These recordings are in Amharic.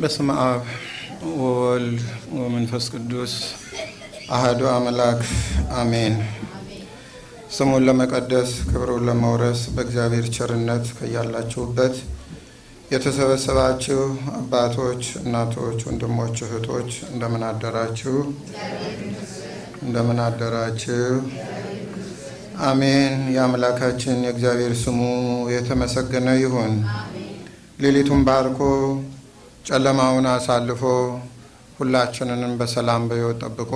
በስመ አብ ወወልድ ወመንፈስ ቅዱስ አህዱ አምላክ አሜን። ስሙን ለመቀደስ ክብሩን ለመውረስ በእግዚአብሔር ቸርነት ከያላችሁበት የተሰበሰባችሁ አባቶች፣ እናቶች፣ ወንድሞች፣ እህቶች እንደምን አደራችሁ? እንደምን አደራችሁ? አሜን። የአምላካችን የእግዚአብሔር ስሙ የተመሰገነ ይሁን። ሌሊቱን ባርኮ ጨለማውን አሳልፎ ሁላችንንም በሰላም በሕይወት ጠብቆ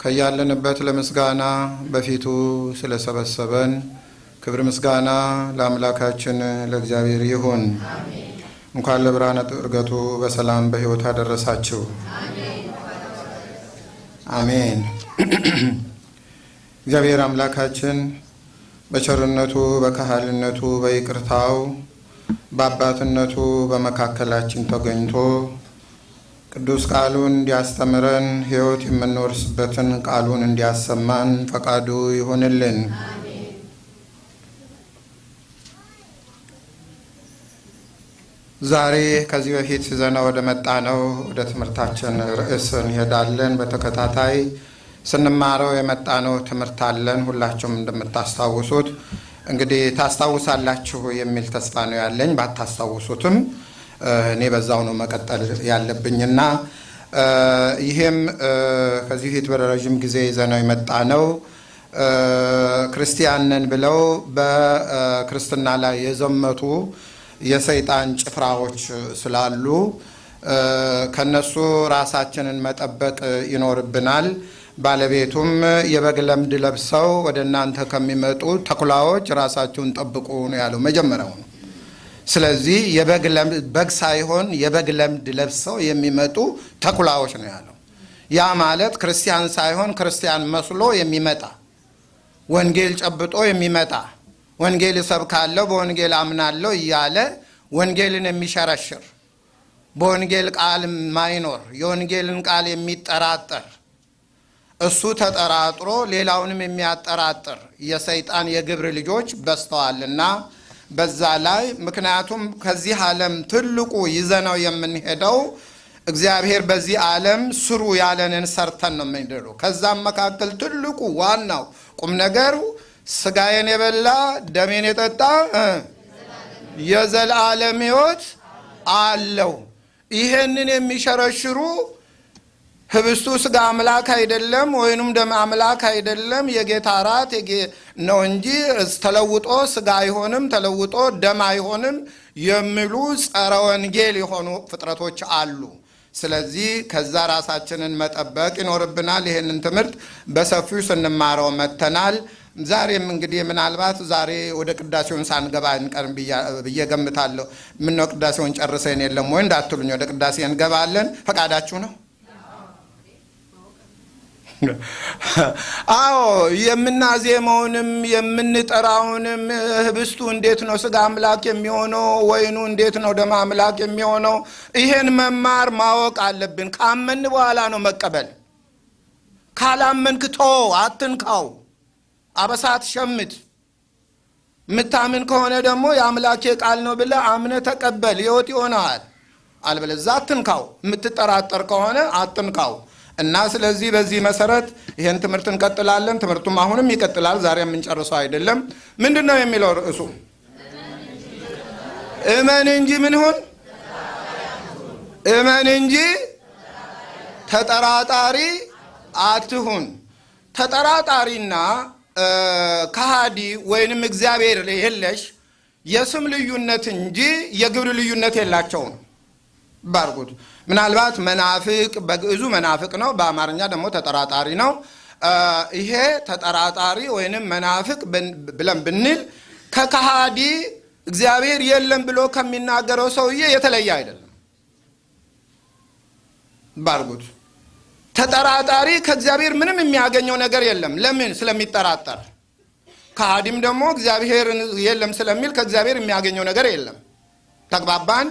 ከያለንበት ለምስጋና በፊቱ ስለሰበሰበን ክብር ምስጋና ለአምላካችን ለእግዚአብሔር ይሁን። እንኳን ለብርሃነ ዕርገቱ በሰላም በሕይወት አደረሳችሁ። አሜን። እግዚአብሔር አምላካችን በቸርነቱ በካህልነቱ በይቅርታው በአባትነቱ በመካከላችን ተገኝቶ ቅዱስ ቃሉን እንዲያስተምረን ሕይወት የምንወርስበትን ቃሉን እንዲያሰማን ፈቃዱ ይሆንልን። ዛሬ ከዚህ በፊት ይዘነው ወደ መጣ ነው ወደ ትምህርታችን ርዕስ እንሄዳለን። በተከታታይ ስንማረው የመጣነው ትምህርት አለን። ሁላችሁም እንደምታስታውሱት እንግዲህ ታስታውሳላችሁ የሚል ተስፋ ነው ያለኝ። ባታስታውሱትም እኔ በዛው ነው መቀጠል ያለብኝና ይሄም ከዚህ ፊት በረዥም ጊዜ ይዘነው የመጣ ነው ክርስቲያንን ብለው በክርስትና ላይ የዘመቱ የሰይጣን ጭፍራዎች ስላሉ ከነሱ ራሳችንን መጠበቅ ይኖርብናል። ባለቤቱም የበግ ለምድ ለብሰው ወደ እናንተ ከሚመጡ ተኩላዎች ራሳችሁን ጠብቁ ነው ያለው መጀመሪያው ነው። ስለዚህ በግ ሳይሆን የበግ ለምድ ለብሰው የሚመጡ ተኩላዎች ነው ያለው። ያ ማለት ክርስቲያን ሳይሆን ክርስቲያን መስሎ የሚመጣ ወንጌል ጨብጦ የሚመጣ ወንጌል እሰብካለሁ በወንጌል አምናለሁ እያለ ወንጌልን የሚሸረሽር በወንጌል ቃል ማይኖር የወንጌልን ቃል የሚጠራጠር እሱ ተጠራጥሮ ሌላውንም የሚያጠራጥር የሰይጣን የግብር ልጆች በዝተዋልና በዛ ላይ ምክንያቱም ከዚህ ዓለም ትልቁ ይዘነው የምንሄደው እግዚአብሔር በዚህ ዓለም ስሩ ያለንን ሰርተን ነው የምንሄደው። ከዛም መካከል ትልቁ ዋናው ቁም ነገሩ ስጋዬን የበላ ደሜን የጠጣ የዘላለም ሕይወት አለው። ይሄንን የሚሸረሽሩ ህብስቱ ስጋ አምላክ አይደለም፣ ወይንም ደም አምላክ አይደለም፣ የጌታ እራት ነው እንጂ ተለውጦ ስጋ አይሆንም፣ ተለውጦ ደም አይሆንም የሚሉ ጸረ ወንጌል የሆኑ ፍጥረቶች አሉ። ስለዚህ ከዛ ራሳችንን መጠበቅ ይኖርብናል። ይህንን ትምህርት በሰፊው ስንማረው መተናል። ዛሬም እንግዲህ ምናልባት ዛሬ ወደ ቅዳሴውን ሳንገባ እንቀርም ብዬ ገምታለሁ። ምነው ቅዳሴውን ጨርሰን የለም ወይ እንዳትሉኝ፣ ወደ ቅዳሴ እንገባለን። ፈቃዳችሁ ነው? አዎ የምናዜመውንም የምንጠራውንም ህብስቱ እንዴት ነው ስጋ አምላክ የሚሆነው? ወይኑ እንዴት ነው ደም አምላክ የሚሆነው? ይሄን መማር ማወቅ አለብን። ካመን በኋላ ነው መቀበል። ካላመንክ ቶ አትንካው፣ አበሳት ሸምት። የምታምን ከሆነ ደግሞ የአምላኬ ቃል ነው ብለህ አምነህ ተቀበል፣ ህይወት ይሆነዋል። አልበለዚያ አትንካው። የምትጠራጠር ከሆነ አትንካው። እና ስለዚህ በዚህ መሰረት ይህን ትምህርት እንቀጥላለን። ትምህርቱም አሁንም ይቀጥላል። ዛሬ የምንጨርሰው አይደለም። ምንድን ነው የሚለው ርዕሱ? እመን እንጂ ምን ሁን? እመን እንጂ ተጠራጣሪ አትሁን። ተጠራጣሪና ከሃዲ ወይንም እግዚአብሔር የለሽ የስም ልዩነት እንጂ የግብር ልዩነት የላቸውም። ባርጉት ምናልባት መናፍቅ በግዕዙ መናፍቅ ነው፣ በአማርኛ ደግሞ ተጠራጣሪ ነው። ይሄ ተጠራጣሪ ወይንም መናፍቅ ብለን ብንል ከከሃዲ እግዚአብሔር የለም ብሎ ከሚናገረው ሰውዬ የተለየ አይደለም። ባርጉት ተጠራጣሪ ከእግዚአብሔር ምንም የሚያገኘው ነገር የለም። ለምን? ስለሚጠራጠር። ከሃዲም ደግሞ እግዚአብሔር የለም ስለሚል ከእግዚአብሔር የሚያገኘው ነገር የለም። ተግባባን?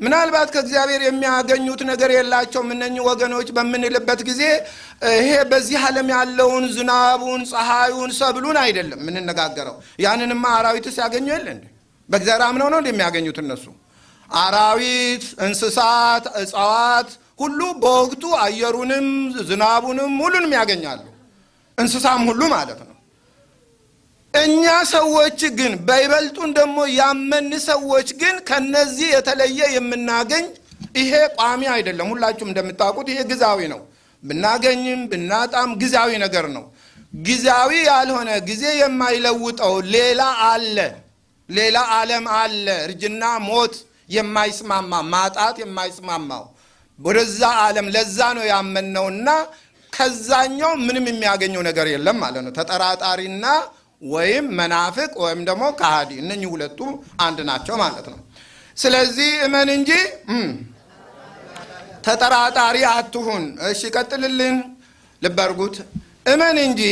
ምናልባት ከእግዚአብሔር የሚያገኙት ነገር የላቸውም እነኚህ ወገኖች በምንልበት ጊዜ ይሄ በዚህ ዓለም ያለውን ዝናቡን፣ ፀሐዩን፣ ሰብሉን አይደለም የምንነጋገረው። ያንንማ አራዊትስ ያገኙ የለ እንዴ? በእግዚአብሔር አምነው ነው እንደሚያገኙት እነሱ አራዊት፣ እንስሳት፣ እጽዋት ሁሉ በወቅቱ አየሩንም ዝናቡንም ሁሉንም ያገኛሉ። እንስሳም ሁሉ ማለት ነው። እኛ ሰዎች ግን በይበልጡን ደግሞ ያመን ሰዎች ግን ከነዚህ የተለየ የምናገኝ ይሄ ቋሚ አይደለም። ሁላችሁም እንደምታውቁት ይሄ ግዛዊ ነው። ብናገኝም ብናጣም ጊዜያዊ ነገር ነው። ጊዜያዊ ያልሆነ ጊዜ የማይለውጠው ሌላ አለ፣ ሌላ ዓለም አለ። እርጅና፣ ሞት የማይስማማ ማጣት የማይስማማው ወደዛ ዓለም ለዛ ነው ያመንነውና ከዛኛው ምንም የሚያገኘው ነገር የለም ማለት ነው። ተጠራጣሪና ወይም መናፍቅ ወይም ደግሞ ከሃዲ እነኚህ ሁለቱ አንድ ናቸው ማለት ነው። ስለዚህ እመን እንጂ ተጠራጣሪ አትሁን። እሺ ቀጥልልን፣ ልብ አድርጉት። እመን እንጂ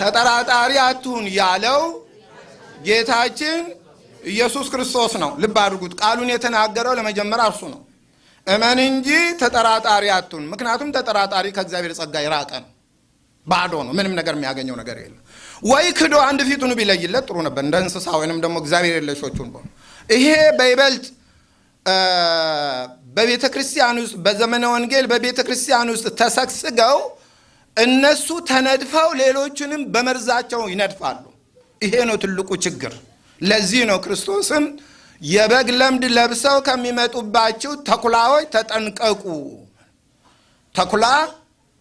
ተጠራጣሪ አትሁን ያለው ጌታችን ኢየሱስ ክርስቶስ ነው። ልብ አድርጉት። ቃሉን የተናገረው ለመጀመሪያ እርሱ ነው። እመን እንጂ ተጠራጣሪ አትሁን። ምክንያቱም ተጠራጣሪ ከእግዚአብሔር ጸጋ የራቀ ነው፣ ባዶ ነው። ምንም ነገር የሚያገኘው ነገር የለም። ወይ ክዶ አንድ ፊቱን ቢለይለት ጥሩ ነበር፣ እንደ እንስሳ ወይንም ደግሞ እግዚአብሔር የለሾቹን በሆኑ ይሄ በይበልጥ በቤተ ክርስቲያን ውስጥ በዘመነ ወንጌል በቤተ ክርስቲያን ውስጥ ተሰግስገው እነሱ ተነድፈው ሌሎችንም በመርዛቸው ይነድፋሉ። ይሄ ነው ትልቁ ችግር። ለዚህ ነው ክርስቶስም የበግ ለምድ ለብሰው ከሚመጡባችሁ ተኩላዎች ተጠንቀቁ። ተኩላ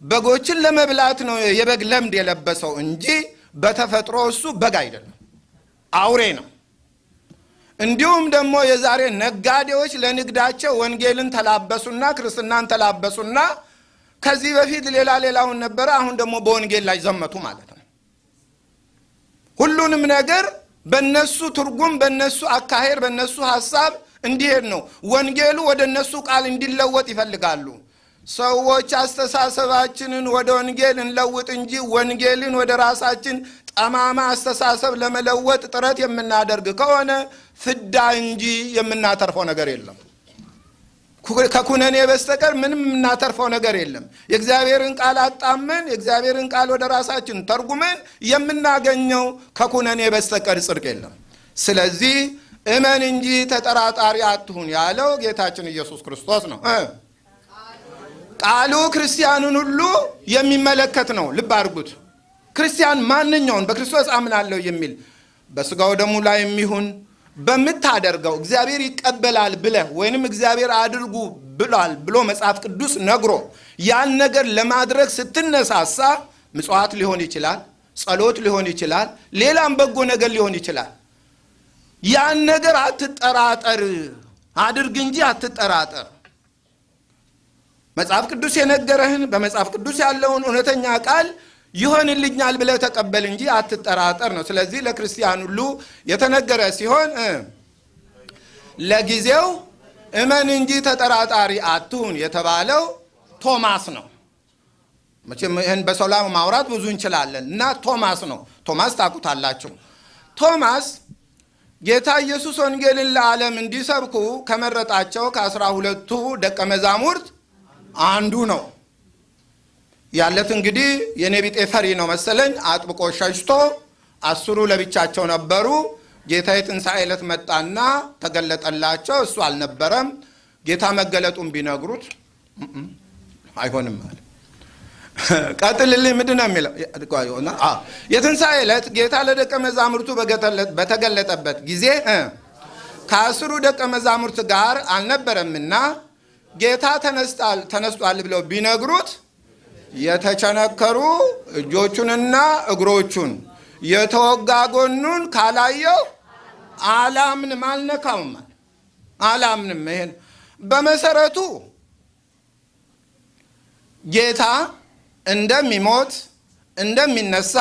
በጎችን ለመብላት ነው የበግ ለምድ የለበሰው እንጂ በተፈጥሮ እሱ በግ አይደለም፣ አውሬ ነው። እንዲሁም ደግሞ የዛሬ ነጋዴዎች ለንግዳቸው ወንጌልን ተላበሱና ክርስትናን ተላበሱና ከዚህ በፊት ሌላ ሌላውን ነበረ፣ አሁን ደግሞ በወንጌል ላይ ዘመቱ ማለት ነው። ሁሉንም ነገር በነሱ ትርጉም፣ በነሱ አካሄድ፣ በነሱ ሀሳብ እንዲሄድ ነው። ወንጌሉ ወደ እነሱ ቃል እንዲለወጥ ይፈልጋሉ። ሰዎች አስተሳሰባችንን ወደ ወንጌል እንለውጥ እንጂ ወንጌልን ወደ ራሳችን ጠማማ አስተሳሰብ ለመለወጥ ጥረት የምናደርግ ከሆነ ፍዳ እንጂ የምናተርፈው ነገር የለም። ከኩነኔ በስተቀር ምንም የምናተርፈው ነገር የለም። የእግዚአብሔርን ቃል አጣመን የእግዚአብሔርን ቃል ወደ ራሳችን ተርጉመን የምናገኘው ከኩነኔ በስተቀር ጽድቅ የለም። ስለዚህ እመን እንጂ ተጠራጣሪ አትሁን ያለው ጌታችን ኢየሱስ ክርስቶስ ነው። ቃሉ ክርስቲያኑን ሁሉ የሚመለከት ነው። ልብ አድርጉት። ክርስቲያን ማንኛውን በክርስቶስ አምናለሁ የሚል በስጋው ደሙ ላይ የሚሆን በምታደርገው እግዚአብሔር ይቀበላል ብለህ ወይንም እግዚአብሔር አድርጉ ብሏል ብሎ መጽሐፍ ቅዱስ ነግሮ ያን ነገር ለማድረግ ስትነሳሳ ምጽዋት ሊሆን ይችላል፣ ጸሎት ሊሆን ይችላል፣ ሌላም በጎ ነገር ሊሆን ይችላል። ያን ነገር አትጠራጠር፣ አድርግ እንጂ አትጠራጠር። መጽሐፍ ቅዱስ የነገረህን በመጽሐፍ ቅዱስ ያለውን እውነተኛ ቃል ይሆንልኛል ብለህ ተቀበል እንጂ አትጠራጠር ነው። ስለዚህ ለክርስቲያን ሁሉ የተነገረ ሲሆን ለጊዜው እመን እንጂ ተጠራጣሪ አትሁን የተባለው ቶማስ ነው። መቼም ይህን በሰው ላይ ማውራት ብዙ እንችላለን እና ቶማስ ነው። ቶማስ ታውቁታላችሁ። ቶማስ ጌታ ኢየሱስ ወንጌልን ለዓለም እንዲሰብኩ ከመረጣቸው ከአስራ ሁለቱ ደቀ መዛሙርት አንዱ ነው። ያለት እንግዲህ የኔ ቢጤ ፈሪ ነው መሰለኝ። አጥብቆ ሸሽቶ አስሩ ለብቻቸው ነበሩ። ጌታ የትንሣኤ ዕለት መጣና ተገለጠላቸው። እሱ አልነበረም። ጌታ መገለጡን ቢነግሩት አይሆንም አለ። ቀጥልልኝ ምንድን ነው የሚለው? የትንሣኤ ዕለት ጌታ ለደቀ መዛሙርቱ በተገለጠበት ጊዜ ከአስሩ ደቀ መዛሙርት ጋር አልነበረምና ጌታ ተነስቷል ብለው ቢነግሩት የተቸነከሩ እጆቹንና እግሮቹን የተወጋ ጎኑን ካላየው አላምንም፣ አልነካውም፣ አላምንም። ይሄን በመሰረቱ ጌታ እንደሚሞት እንደሚነሳ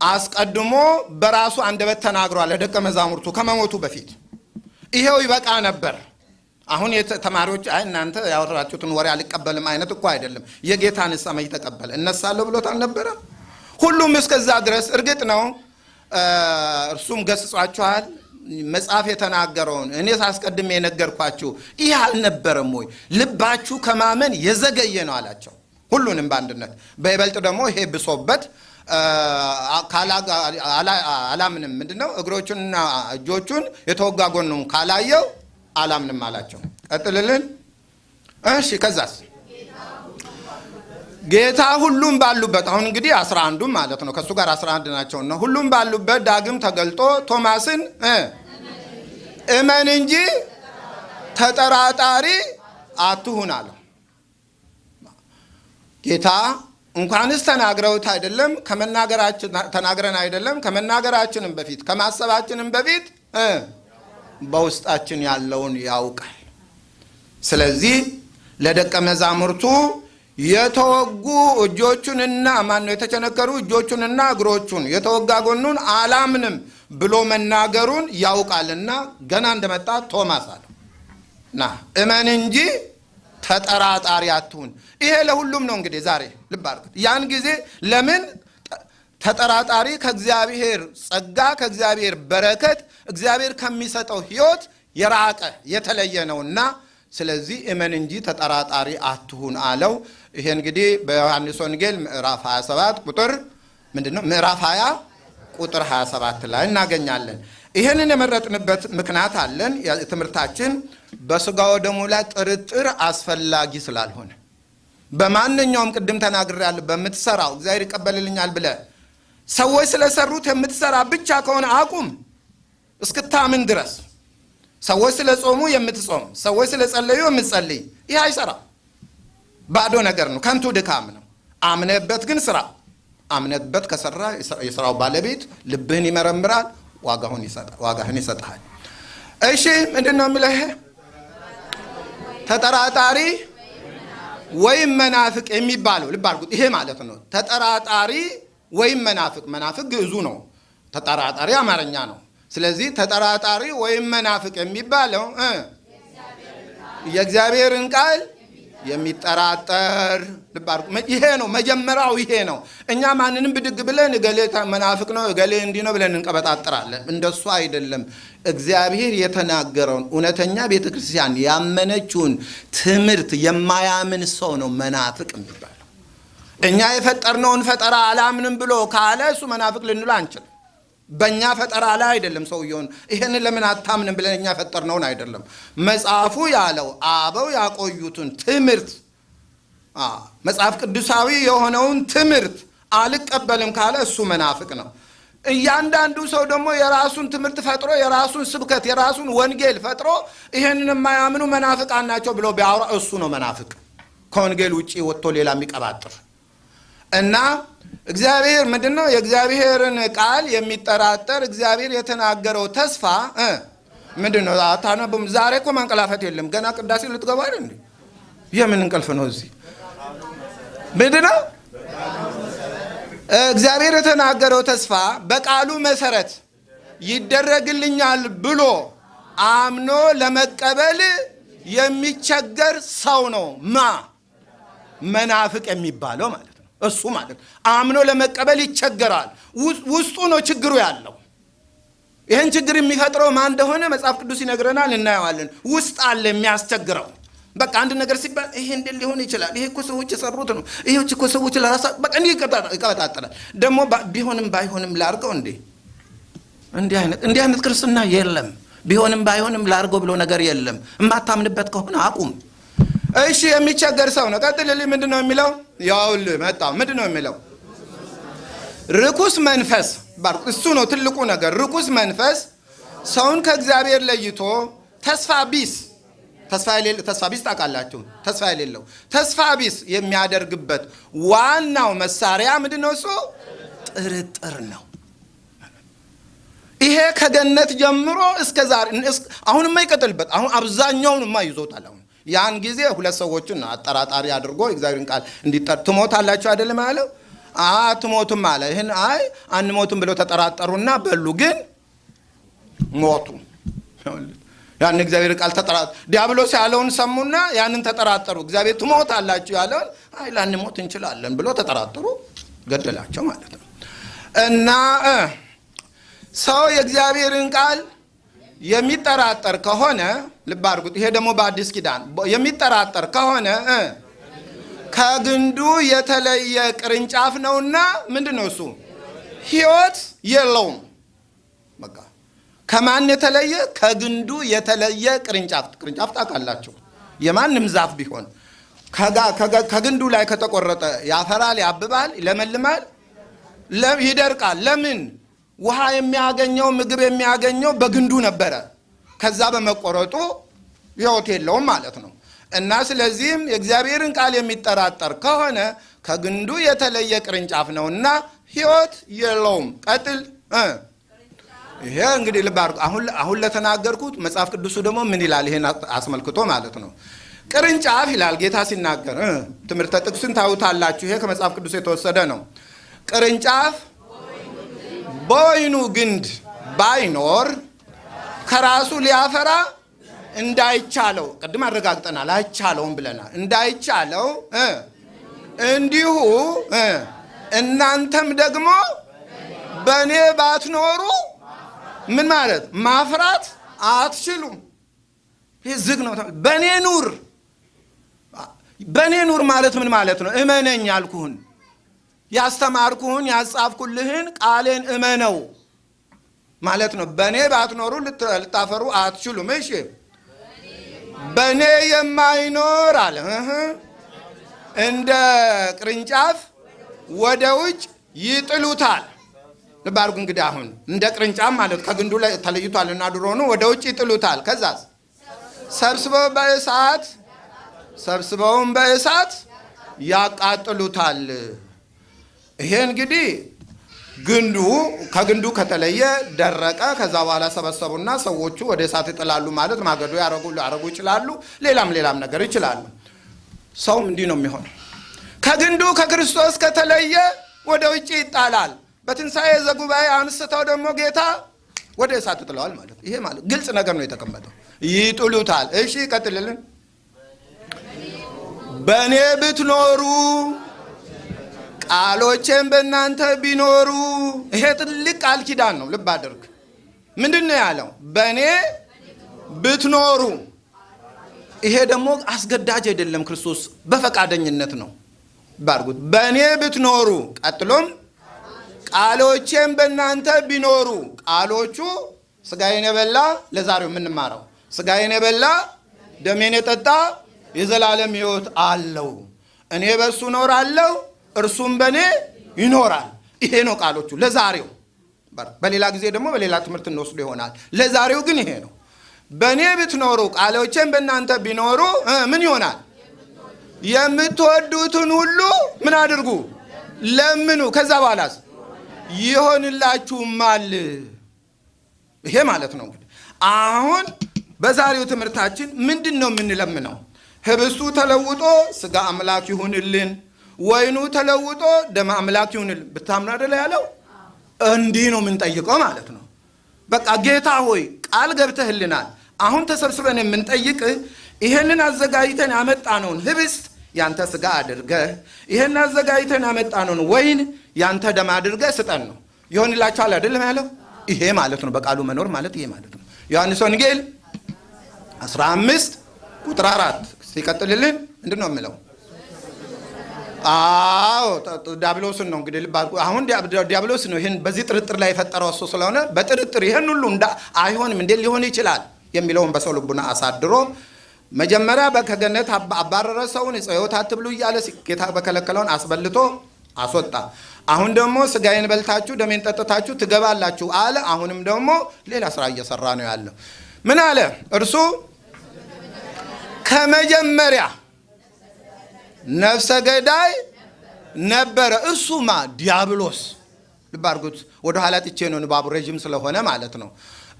አስቀድሞ በራሱ አንደበት ተናግሯል ለደቀ መዛሙርቱ ከመሞቱ በፊት። ይሄው ይበቃ ነበር። አሁን ተማሪዎች አይ እናንተ ያወራችሁትን ወሬ አልቀበልም አይነት እኮ አይደለም። የጌታን ሰማይ ተቀበለ እነሳለሁ ብሎት አልነበረም? ሁሉም እስከዛ ድረስ እርግጥ ነው እርሱም ገስጿችኋል። መጽሐፍ የተናገረውን እኔ ሳስቀድሜ የነገርኳችሁ ይህ አልነበረም ወይ? ልባችሁ ከማመን የዘገየ ነው አላቸው። ሁሉንም በአንድነት በይበልጥ ደግሞ ይሄ ብሶበት አላምንም ምንድን ነው እግሮቹንና እጆቹን የተወጋ ካላየው አላምንም አላቸው። ቀጥልልን። እሺ ከዛስ ጌታ ሁሉም ባሉበት አሁን እንግዲህ አስራ አንዱም ማለት ነው ከእሱ ጋር አስራ አንድ ናቸውና ሁሉም ባሉበት ዳግም ተገልጦ ቶማስን እመን እንጂ ተጠራጣሪ አትሁን አለው። ጌታ እንኳንስ ተናግረውት አይደለም ከመናገራችን ተናግረን አይደለም ከመናገራችንም በፊት ከማሰባችንም በፊት በውስጣችን ያለውን ያውቃል። ስለዚህ ለደቀ መዛሙርቱ የተወጉ እጆቹንና ማነው የተቸነከሩ እጆቹንና እግሮቹን የተወጋ ጎኑን አላምንም ብሎ መናገሩን ያውቃልና ገና እንደመጣ ቶማስ አለው ና እመን እንጂ ተጠራጣሪ አትሁን። ይሄ ለሁሉም ነው። እንግዲህ ዛሬ ልብ ያን ጊዜ ለምን ተጠራጣሪ ከእግዚአብሔር ጸጋ ከእግዚአብሔር በረከት እግዚአብሔር ከሚሰጠው ሕይወት የራቀ የተለየ ነውና ስለዚህ እመን እንጂ ተጠራጣሪ አትሁን አለው። ይሄ እንግዲህ በዮሐንስ ወንጌል ምዕራፍ 27 ቁጥር ምንድን ነው? ምዕራፍ 20 ቁጥር 27 ላይ እናገኛለን። ይህንን የመረጥንበት ምክንያት አለን። ትምህርታችን በስጋው ደሙ ላይ ጥርጥር አስፈላጊ ስላልሆነ በማንኛውም ቅድም ተናግሬያለሁ። በምትሰራው እግዚአብሔር ይቀበልልኛል ብለ ሰዎች ስለሰሩት የምትሰራ ብቻ ከሆነ አቁም እስክታምን ድረስ። ሰዎች ስለ ጾሙ የምትጾም፣ ሰዎች ስለ ጸለዩ የምትጸልይ፣ ይህ አይሰራ ባዶ ነገር ነው፣ ከንቱ ድካም ነው። አምነበት ግን ስራ። አምነበት ከሰራ የስራው ባለቤት ልብህን ይመረምራል፣ ዋጋህን ይሰጥሃል። እሺ ምንድን ነው የሚለው? ተጠራጣሪ ወይም መናፍቅ የሚባለው ልብ አድርጉት። ይሄ ማለት ነው ተጠራጣሪ ወይም መናፍቅ። መናፍቅ ግዕዙ ነው፣ ተጠራጣሪ አማርኛ ነው። ስለዚህ ተጠራጣሪ ወይም መናፍቅ የሚባለው የእግዚአብሔርን ቃል የሚጠራጠር ልብ ይሄ ነው መጀመሪያው፣ ይሄ ነው። እኛ ማንንም ብድግ ብለን እገሌ መናፍቅ ነው እገሌ እንዲህ ነው ብለን እንቀበጣጥራለን። እንደሱ አይደለም። እግዚአብሔር የተናገረውን እውነተኛ ቤተ ክርስቲያን ያመነችውን ትምህርት የማያምን ሰው ነው መናፍቅ የሚባለው። እኛ የፈጠርነውን ፈጠራ አላምንም ብሎ ካለ እሱ መናፍቅ ልንሎ አንችልም። በእኛ ፈጠራ ላይ አይደለም ሰውየውን ይህን ለምን አታምንም ብለን እኛ ፈጠርነውን አይደለም። መጽሐፉ ያለው አበው ያቆዩትን ትምህርት መጽሐፍ ቅዱሳዊ የሆነውን ትምህርት አልቀበልም ካለ እሱ መናፍቅ ነው። እያንዳንዱ ሰው ደግሞ የራሱን ትምህርት ፈጥሮ የራሱን ስብከት የራሱን ወንጌል ፈጥሮ ይህንን የማያምኑ መናፍቃን ናቸው ብሎ ቢያወራ እሱ ነው መናፍቅ፣ ከወንጌል ውጭ ወጥቶ ሌላ የሚቀባጥር እና እግዚአብሔር ምንድን ነው? የእግዚአብሔርን ቃል የሚጠራጠር እግዚአብሔር የተናገረው ተስፋ ምንድን ነው? አታነቡም? ዛሬ እኮ ማንቀላፈት የለም። ገና ቅዳሴ ልትገባ አይደል እንዴ? የምን እንቅልፍ ነው? እዚህ ምንድን ነው? እግዚአብሔር የተናገረው ተስፋ በቃሉ መሰረት ይደረግልኛል ብሎ አምኖ ለመቀበል የሚቸገር ሰው ነው ማ መናፍቅ የሚባለው ማለት እሱ ማለት አምኖ ለመቀበል ይቸገራል። ውስጡ ነው ችግሩ ያለው። ይህን ችግር የሚፈጥረው ማን እንደሆነ መጽሐፍ ቅዱስ ይነግረናል፣ እናየዋለን። ውስጥ አለ የሚያስቸግረው። በቃ አንድ ነገር ሲባል ይሄ እንዴት ሊሆን ይችላል? ይሄ እኮ ሰዎች የሰሩት ነው። ይሄ እኮ ሰዎች ለራሳ በቃ እንዲህ ይቀበጣጠላል። ደግሞ ቢሆንም ባይሆንም ላርገው እንዴ! እንዲህ አይነት እንዲህ አይነት ክርስትና የለም። ቢሆንም ባይሆንም ላርገው ብሎ ነገር የለም። የማታምንበት ከሆነ አቁም። እሺ የሚቸገር ሰው ነው። ቀጥልልኝ። ምንድን ነው የሚለው? ያውልህ መጣ። ምንድን ነው የሚለው? ርኩስ መንፈስ እሱ ነው ትልቁ ነገር። ርኩስ መንፈስ ሰውን ከእግዚአብሔር ለይቶ ተስፋ ቢስ ተስፋ ቢስ ታውቃላችሁ፣ ተስፋ የሌለው ተስፋ ቢስ የሚያደርግበት ዋናው መሳሪያ ምንድን ነው? እሱ ጥርጥር ነው። ይሄ ከገነት ጀምሮ እስከ ዛሬ አሁንማ ይቀጥልበት። አሁን አብዛኛውንማ ይዞታል። አሁን ያን ጊዜ ሁለት ሰዎችን አጠራጣሪ አድርጎ እግዚአብሔርን ቃል እንዲጠር ትሞታላችሁ አይደለም ያለው አትሞቱም አለ። ይህን አይ አንሞቱም ብለው ተጠራጠሩና በሉ፣ ግን ሞቱ። ያን እግዚአብሔር ቃል ተጠራ ዲያብሎስ ያለውን ሰሙና ያንን ተጠራጠሩ። እግዚአብሔር ትሞታላችሁ ያለውን አይ ላንሞት እንችላለን ብሎ ተጠራጠሩ፣ ገደላቸው ማለት ነው። እና ሰው የእግዚአብሔርን ቃል የሚጠራጠር ከሆነ ልብ አድርጉት። ይሄ ደግሞ በአዲስ ኪዳን የሚጠራጠር ከሆነ ከግንዱ የተለየ ቅርንጫፍ ነውና ምንድን ነው እሱ? ሕይወት የለውም። በቃ ከማን የተለየ? ከግንዱ የተለየ ቅርንጫፍ። ቅርንጫፍ ታውቃላችሁ፣ የማንም ዛፍ ቢሆን ከግንዱ ላይ ከተቆረጠ ያፈራል፣ ያብባል፣ ይለመልማል፣ ይደርቃል። ለምን? ውሃ የሚያገኘው ምግብ የሚያገኘው በግንዱ ነበረ። ከዛ በመቆረጡ ሕይወት የለውም ማለት ነው። እና ስለዚህም የእግዚአብሔርን ቃል የሚጠራጠር ከሆነ ከግንዱ የተለየ ቅርንጫፍ ነው እና ሕይወት የለውም። ቀጥል። ይሄ እንግዲህ ልብ አድርጉ። አሁን ለተናገርኩት መጽሐፍ ቅዱሱ ደግሞ ምን ይላል? ይሄን አስመልክቶ ማለት ነው። ቅርንጫፍ ይላል ጌታ ሲናገር፣ ትምህርተ ጥቅሱን ታዩታላችሁ። ይሄ ከመጽሐፍ ቅዱስ የተወሰደ ነው። ቅርንጫፍ በወይኑ ግንድ ባይኖር ከራሱ ሊያፈራ እንዳይቻለው ቅድም አረጋግጠናል። አይቻለውም ብለናል። እንዳይቻለው እንዲሁ እናንተም ደግሞ በእኔ ባትኖሩ ምን ማለት ማፍራት አትችሉም። ይህ ዝግ ነው። በእኔ ኑር። በእኔ ኑር ማለት ምን ማለት ነው? እመነኝ ያልኩህን ያስተማርኩህን ያጻፍኩልህን ቃሌን እመነው ማለት ነው። በእኔ ባትኖሩ ልታፈሩ አትችሉም። እሺ በእኔ የማይኖር አለ እንደ ቅርንጫፍ ወደ ውጭ ይጥሉታል። ልብ አድርጉ እንግዲህ አሁን እንደ ቅርንጫፍ ማለት ከግንዱ ላይ ተለይቷል እና ድሮ ነው ወደ ውጭ ይጥሉታል። ከዛስ ሰብስበው በእሳት ሰብስበውም በእሳት ያቃጥሉታል። ይሄ እንግዲህ ግንዱ ከግንዱ ከተለየ ደረቀ። ከዛ በኋላ ሰበሰቡና ሰዎቹ ወደ እሳት ይጥላሉ ማለት ማገዶ ያረጉ ያረጉ ይችላሉ። ሌላም ሌላም ነገር ይችላሉ። ሰውም እንዲህ ነው የሚሆነው። ከግንዱ ከክርስቶስ ከተለየ ወደ ውጭ ይጣላል። በትንሣኤ ዘጉባኤ አንስተው ደግሞ ጌታ ወደ እሳት ይጥለዋል ማለት ይሄ ማለት ግልጽ ነገር ነው የተቀመጠው። ይጥሉታል። እሺ ይቀጥልልን። በእኔ ብትኖሩ ቃሎቼም በእናንተ ቢኖሩ። ይሄ ትልቅ ቃል ኪዳን ነው። ልብ አድርግ። ምንድን ነው ያለው? በእኔ ብትኖሩ። ይሄ ደግሞ አስገዳጅ አይደለም። ክርስቶስ በፈቃደኝነት ነው። ባርጉት። በእኔ ብትኖሩ። ቀጥሎም ቃሎቼም በእናንተ ቢኖሩ። ቃሎቹ ስጋዬን የበላ ለዛሬው የምንማረው ስጋዬን የበላ ደሜን የጠጣ የዘላለም ሕይወት አለው። እኔ በእሱ እኖራለሁ እርሱም በእኔ ይኖራል። ይሄ ነው ቃሎቹ ለዛሬው። በሌላ ጊዜ ደግሞ በሌላ ትምህርት እንወስዱ ይሆናል። ለዛሬው ግን ይሄ ነው። በእኔ ብትኖሩ ቃሎቼም በእናንተ ቢኖሩ ምን ይሆናል? የምትወዱትን ሁሉ ምን አድርጉ? ለምኑ። ከዛ በኋላስ ይሆንላችሁማል። ይሄ ማለት ነው አሁን በዛሬው ትምህርታችን ምንድን ነው የምንለምነው? ህብስቱ ተለውጦ ስጋ አምላክ ይሁንልን ወይኑ ተለውጦ ደመ አምላክ ይሁንልን። ብታምኑ አይደለ ያለው? እንዲህ ነው የምንጠይቀው ማለት ነው። በቃ ጌታ ሆይ ቃል ገብተህልናል። አሁን ተሰብስበን የምንጠይቅህ ይህንን አዘጋጅተን ያመጣነውን ህብስት ያንተ ስጋ አድርገህ ይህን አዘጋጅተን ያመጣነውን ወይን ያንተ ደም አድርገህ ስጠን ነው። ይሆንላችኋል አይደለም ያለው? ይሄ ማለት ነው። በቃሉ መኖር ማለት ይሄ ማለት ነው። ዮሐንስ ወንጌል 15 ቁጥር አራት ሲቀጥልልን ምንድን ነው የምለው? አዎ ዲያብሎስን ነው እንግዲህ ልብ አሁን ዲያብሎስ ነው ይህን በዚህ ጥርጥር ላይ የፈጠረው እሱ ስለሆነ በጥርጥር ይህን ሁሉ አይሆንም እንዴት ሊሆን ይችላል የሚለውን በሰው ልቡና አሳድሮ መጀመሪያ ከገነት አባረረ ሰውን ሕይወት አትብሉ እያለ ጌታ በከለከለውን አስበልቶ አስወጣ። አሁን ደግሞ ስጋዬን በልታችሁ ደሜን ጠጥታችሁ ትገባላችሁ አለ። አሁንም ደግሞ ሌላ ስራ እየሰራ ነው ያለው። ምን አለ እርሱ ከመጀመሪያ ነፍሰ ገዳይ ነበረ። እርሱማ ዲያብሎስ። ልብ አድርጉት። ወደ ኋላ ጥቼ ነው ንባቡ ረዥም ስለሆነ ማለት ነው።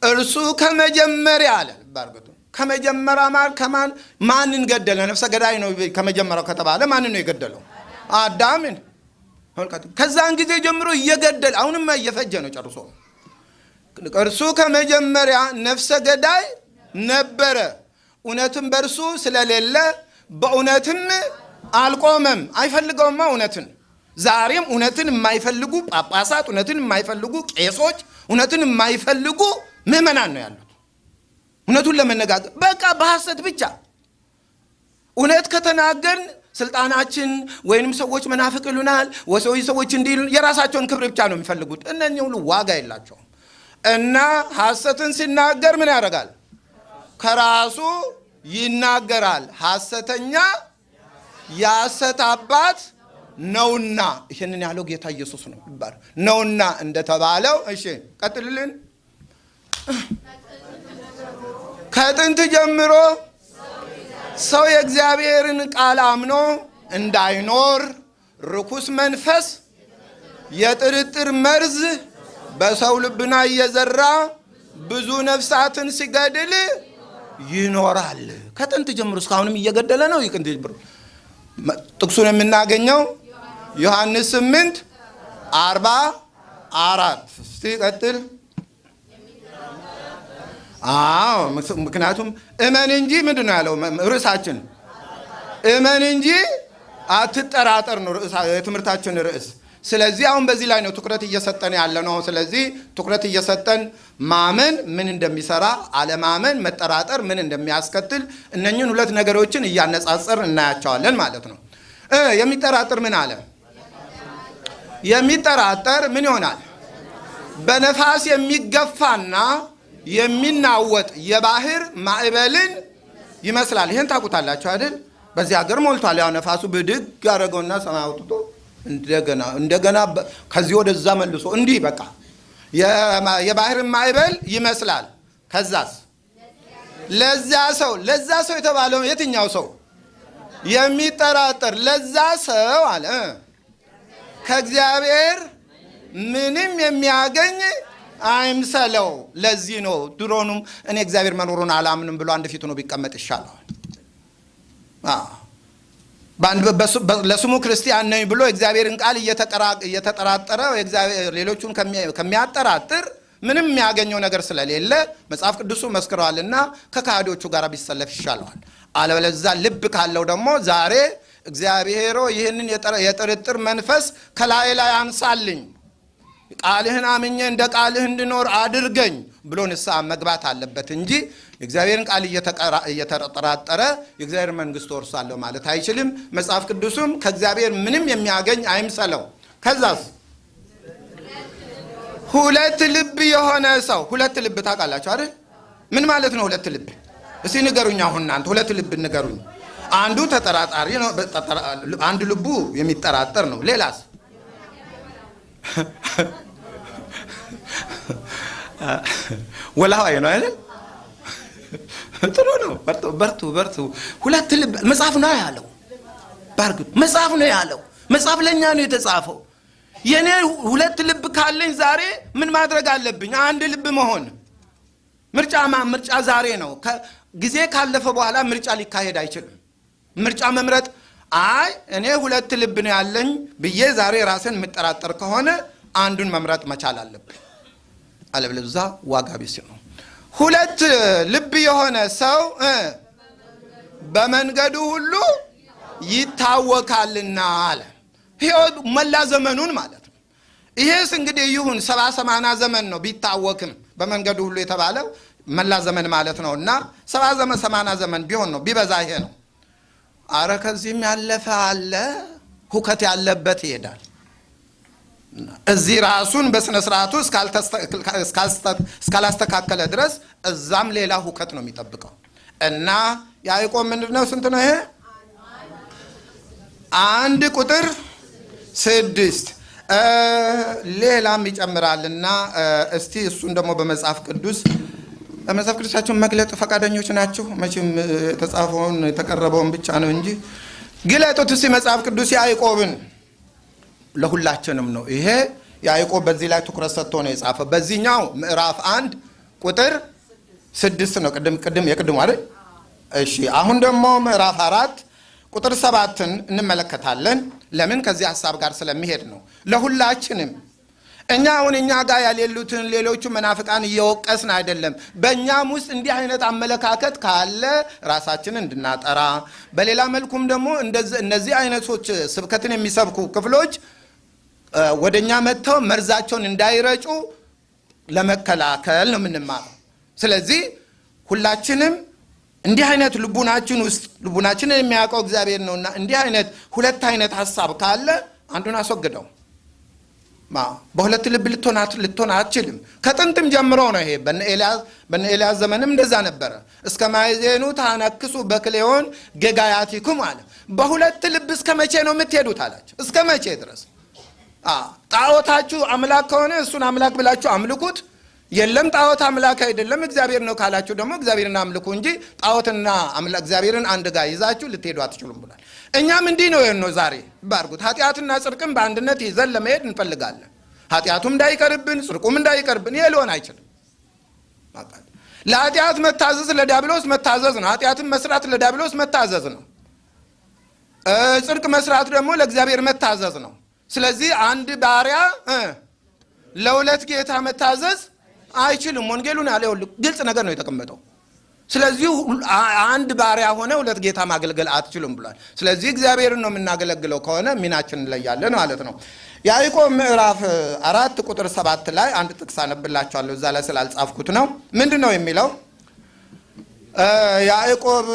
እርሱ ከመጀመሪያ አለ። ልብ ከመጀመሪያ ማን ከማን ማንን ገደለ? ነፍሰ ገዳይ ነው ከመጀመሪያው ከተባለ ማንን ነው የገደለው? አዳምን። ከዛን ጊዜ ጀምሮ እየገደለ አሁንማ እየፈጀ ነው ጨርሶ። እርሱ ከመጀመሪያ ነፍሰ ገዳይ ነበረ፣ እውነትም በእርሱ ስለሌለ በእውነትም አልቆመም። አይፈልገውማ እውነትን። ዛሬም እውነትን የማይፈልጉ ጳጳሳት፣ እውነትን የማይፈልጉ ቄሶች፣ እውነትን የማይፈልጉ ምዕመናን ነው ያሉት። እውነቱን ለመነጋገር በቃ በሐሰት ብቻ እውነት ከተናገርን ስልጣናችን ወይንም ሰዎች መናፍቅ ይሉናል፣ ወሰዊ ሰዎች እንዲህ የራሳቸውን ክብር ብቻ ነው የሚፈልጉት። እነኚህ ሁሉ ዋጋ የላቸውም እና ሐሰትን ሲናገር ምን ያደርጋል? ከራሱ ይናገራል። ሐሰተኛ የሐሰት አባት ነውና ይህንን ያለው ጌታ ኢየሱስ ነው ይባላል ነውና እንደተባለው። እሺ ቀጥልልን። ከጥንት ጀምሮ ሰው የእግዚአብሔርን ቃል አምኖ እንዳይኖር ርኩስ መንፈስ የጥርጥር መርዝ በሰው ልብና እየዘራ ብዙ ነፍሳትን ሲገድል ይኖራል። ከጥንት ጀምሮ እስካሁንም እየገደለ ነው። ይቅንት ጥቅሱን የምናገኘው ዮሐንስ ስምንት አርባ አራት እስቲ ቀጥል። አዎ ምክንያቱም እመን እንጂ ምንድን ነው ያለው ርዕሳችን? እመን እንጂ አትጠራጠር ነው የትምህርታችን ርዕስ። ስለዚህ አሁን በዚህ ላይ ነው ትኩረት እየሰጠን ያለ ነው። ስለዚህ ትኩረት እየሰጠን ማመን ምን እንደሚሰራ፣ አለማመን መጠራጠር ምን እንደሚያስከትል እነኝን ሁለት ነገሮችን እያነጻጸር እናያቸዋለን ማለት ነው። የሚጠራጠር ምን አለ? የሚጠራጠር ምን ይሆናል? በነፋስ የሚገፋና የሚናወጥ የባህር ማዕበልን ይመስላል። ይህን ታውቁታላችሁ አይደል? በዚህ ሀገር ሞልቷል። ያው ነፋሱ ብድግ ያደረገውና ሰማይ አውጥቶ እንደገና እንደገና ከዚህ ወደዛ መልሶ እንዲህ በቃ የባህርን ማዕበል ይመስላል። ከዛስ ለዛ ሰው ለዛ ሰው የተባለው የትኛው ሰው የሚጠራጠር ለዛ ሰው አለ ከእግዚአብሔር ምንም የሚያገኝ አይምሰለው። ለዚህ ነው ድሮኑም እኔ እግዚአብሔር መኖሩን አላምንም ብሎ አንድ ፊቱ ነው ቢቀመጥ ይሻለዋል። ለስሙ ክርስቲያን ነኝ ብሎ እግዚአብሔርን ቃል እየተጠራጠረ ሌሎቹን ከሚያጠራጥር ምንም የሚያገኘው ነገር ስለሌለ መጽሐፍ ቅዱሱ መስክረዋልና ከካህዶቹ ጋር ቢሰለፍ ይሻለዋል። አለበለዛ ልብ ካለው ደግሞ ዛሬ እግዚአብሔሮ ይህንን የጥርጥር መንፈስ ከላይ ላይ አንሳልኝ ቃልህን አምኜ እንደ ቃልህ እንድኖር አድርገኝ ብሎ ንስሐ መግባት አለበት እንጂ የእግዚአብሔርን ቃል እየተጠራጠረ የእግዚአብሔር መንግስት ወርሳለሁ ማለት አይችልም። መጽሐፍ ቅዱስም ከእግዚአብሔር ምንም የሚያገኝ አይምሰለው። ከዛስ ሁለት ልብ የሆነ ሰው ሁለት ልብ ታውቃላችሁ አይደል? ምን ማለት ነው ሁለት ልብ? እስቲ ንገሩኝ። አሁን እናንተ ሁለት ልብ ንገሩኝ። አንዱ ተጠራጣሪ ነው፣ አንድ ልቡ የሚጠራጠር ነው። ሌላስ ወላዋይ ነው አይደል? ጥሩ ነው። በርቱ በርቱ። ሁለት ልብ መጽሐፍ ነው ያለው። ባርግ መጽሐፍ ነው ያለው። መጽሐፍ ለእኛ ነው የተጻፈው። የእኔ ሁለት ልብ ካለኝ ዛሬ ምን ማድረግ አለብኝ? አንድ ልብ መሆን። ምርጫ ምርጫ ዛሬ ነው። ጊዜ ካለፈ በኋላ ምርጫ ሊካሄድ አይችልም። ምርጫ መምረጥ አይ እኔ ሁለት ልብ ነው ያለኝ ብዬ ዛሬ ራስን የምጠራጠር ከሆነ አንዱን መምረጥ መቻል አለብን። አለበለዚያ ዋጋ ቢስ ነው። ሁለት ልብ የሆነ ሰው በመንገዱ ሁሉ ይታወካልና አለ። ሕይወት መላ ዘመኑን ማለት ነው። ይሄስ እንግዲህ ይሁን ሰባ ሰማንያ ዘመን ነው ቢታወክም በመንገዱ ሁሉ የተባለው መላ ዘመን ማለት ነው እና ሰባ ዘመን ሰማንያ ዘመን ቢሆን ነው ቢበዛ ይሄ ነው። አረ ከዚህም ያለፈ አለ። ሁከት ያለበት ይሄዳል። እዚህ ራሱን በስነ ስርዓቱ እስካላስተካከለ ድረስ እዛም ሌላ ሁከት ነው የሚጠብቀው። እና ያዕቆብ ምንድን ነው ስንት ነው ይሄ? አንድ ቁጥር ስድስት። ሌላም ይጨምራልና እስቲ እሱን ደግሞ በመጽሐፍ ቅዱስ በመጽሐፍ ቅዱሳቸውን መግለጥ ፈቃደኞች ናችሁ? መቼም የተጻፈውን የተቀረበውን ብቻ ነው እንጂ። ግለጡት እስቲ መጽሐፍ ቅዱስ ያዕቆብን ለሁላችንም ነው። ይሄ ያዕቆብ በዚህ ላይ ትኩረት ሰጥቶ ነው የጻፈው። በዚህኛው ምዕራፍ አንድ ቁጥር ስድስት ነው። ቅድም ቅድም የቅድሙ አይደል? እሺ አሁን ደግሞ ምዕራፍ አራት ቁጥር ሰባትን እንመለከታለን። ለምን ከዚህ ሀሳብ ጋር ስለሚሄድ ነው። ለሁላችንም እኛ አሁን እኛ ጋር ያሌሉትን ሌሎቹ መናፍቃን እየወቀስን አይደለም። በእኛም ውስጥ እንዲህ አይነት አመለካከት ካለ ራሳችንን እንድናጠራ፣ በሌላ መልኩም ደግሞ እነዚህ አይነቶች ስብከትን የሚሰብኩ ክፍሎች ወደ እኛ መጥተው መርዛቸውን እንዳይረጩ ለመከላከል ነው የምንማረው። ስለዚህ ሁላችንም እንዲህ አይነት ልቡናችን ውስጥ ልቡናችንን የሚያውቀው እግዚአብሔር ነውና እንዲህ አይነት ሁለት አይነት ሀሳብ ካለ አንዱን አስወግደው። በሁለት ልብ ልትሆን አትችልም። ከጥንትም ጀምሮ ነው ይሄ። በነ ኤልያስ ዘመንም እንደዛ ነበረ። እስከ ማይዜኑ ታነክሱ በክሌዮን ጌጋያቲኩም አለ። በሁለት ልብ እስከ መቼ ነው የምትሄዱት አላቸው። እስከ መቼ ድረስ ጣዖታችሁ አምላክ ከሆነ እሱን አምላክ ብላችሁ አምልኩት። የለም ጣዖት አምላክ አይደለም እግዚአብሔር ነው ካላችሁ ደግሞ እግዚአብሔርን አምልኩ እንጂ ጣዖትና እግዚአብሔርን አንድ ጋር ይዛችሁ ልትሄዱ አትችሉም ብሏል። እኛም እንዲህ ነው ነው ዛሬ ባርጉት ኃጢአትና ጽድቅም በአንድነት ይዘን ለመሄድ እንፈልጋለን። ኃጢአቱም እንዳይቀርብን ጽድቁም እንዳይቀርብን ይሄ ሊሆን አይችልም። ለኃጢአት መታዘዝ ለዲያብሎስ መታዘዝ ነው። ኃጢአትን መስራት ለዲያብሎስ መታዘዝ ነው። ጽድቅ መስራት ደግሞ ለእግዚአብሔር መታዘዝ ነው። ስለዚህ አንድ ባሪያ ለሁለት ጌታ መታዘዝ አይችልም። ወንጌሉን ያለ ግልጽ ነገር ነው የተቀመጠው። ስለዚህ አንድ ባሪያ ሆነ ሁለት ጌታ ማገልገል አትችሉም ብሏል። ስለዚህ እግዚአብሔርን ነው የምናገለግለው ከሆነ ሚናችን እንለያለን ማለት ነው። ያዕቆብ ምዕራፍ አራት ቁጥር ሰባት ላይ አንድ ጥቅስ አነብላችኋለሁ። እዛ ላይ ስላልጻፍኩት ነው። ምንድን ነው የሚለው? ያዕቆብ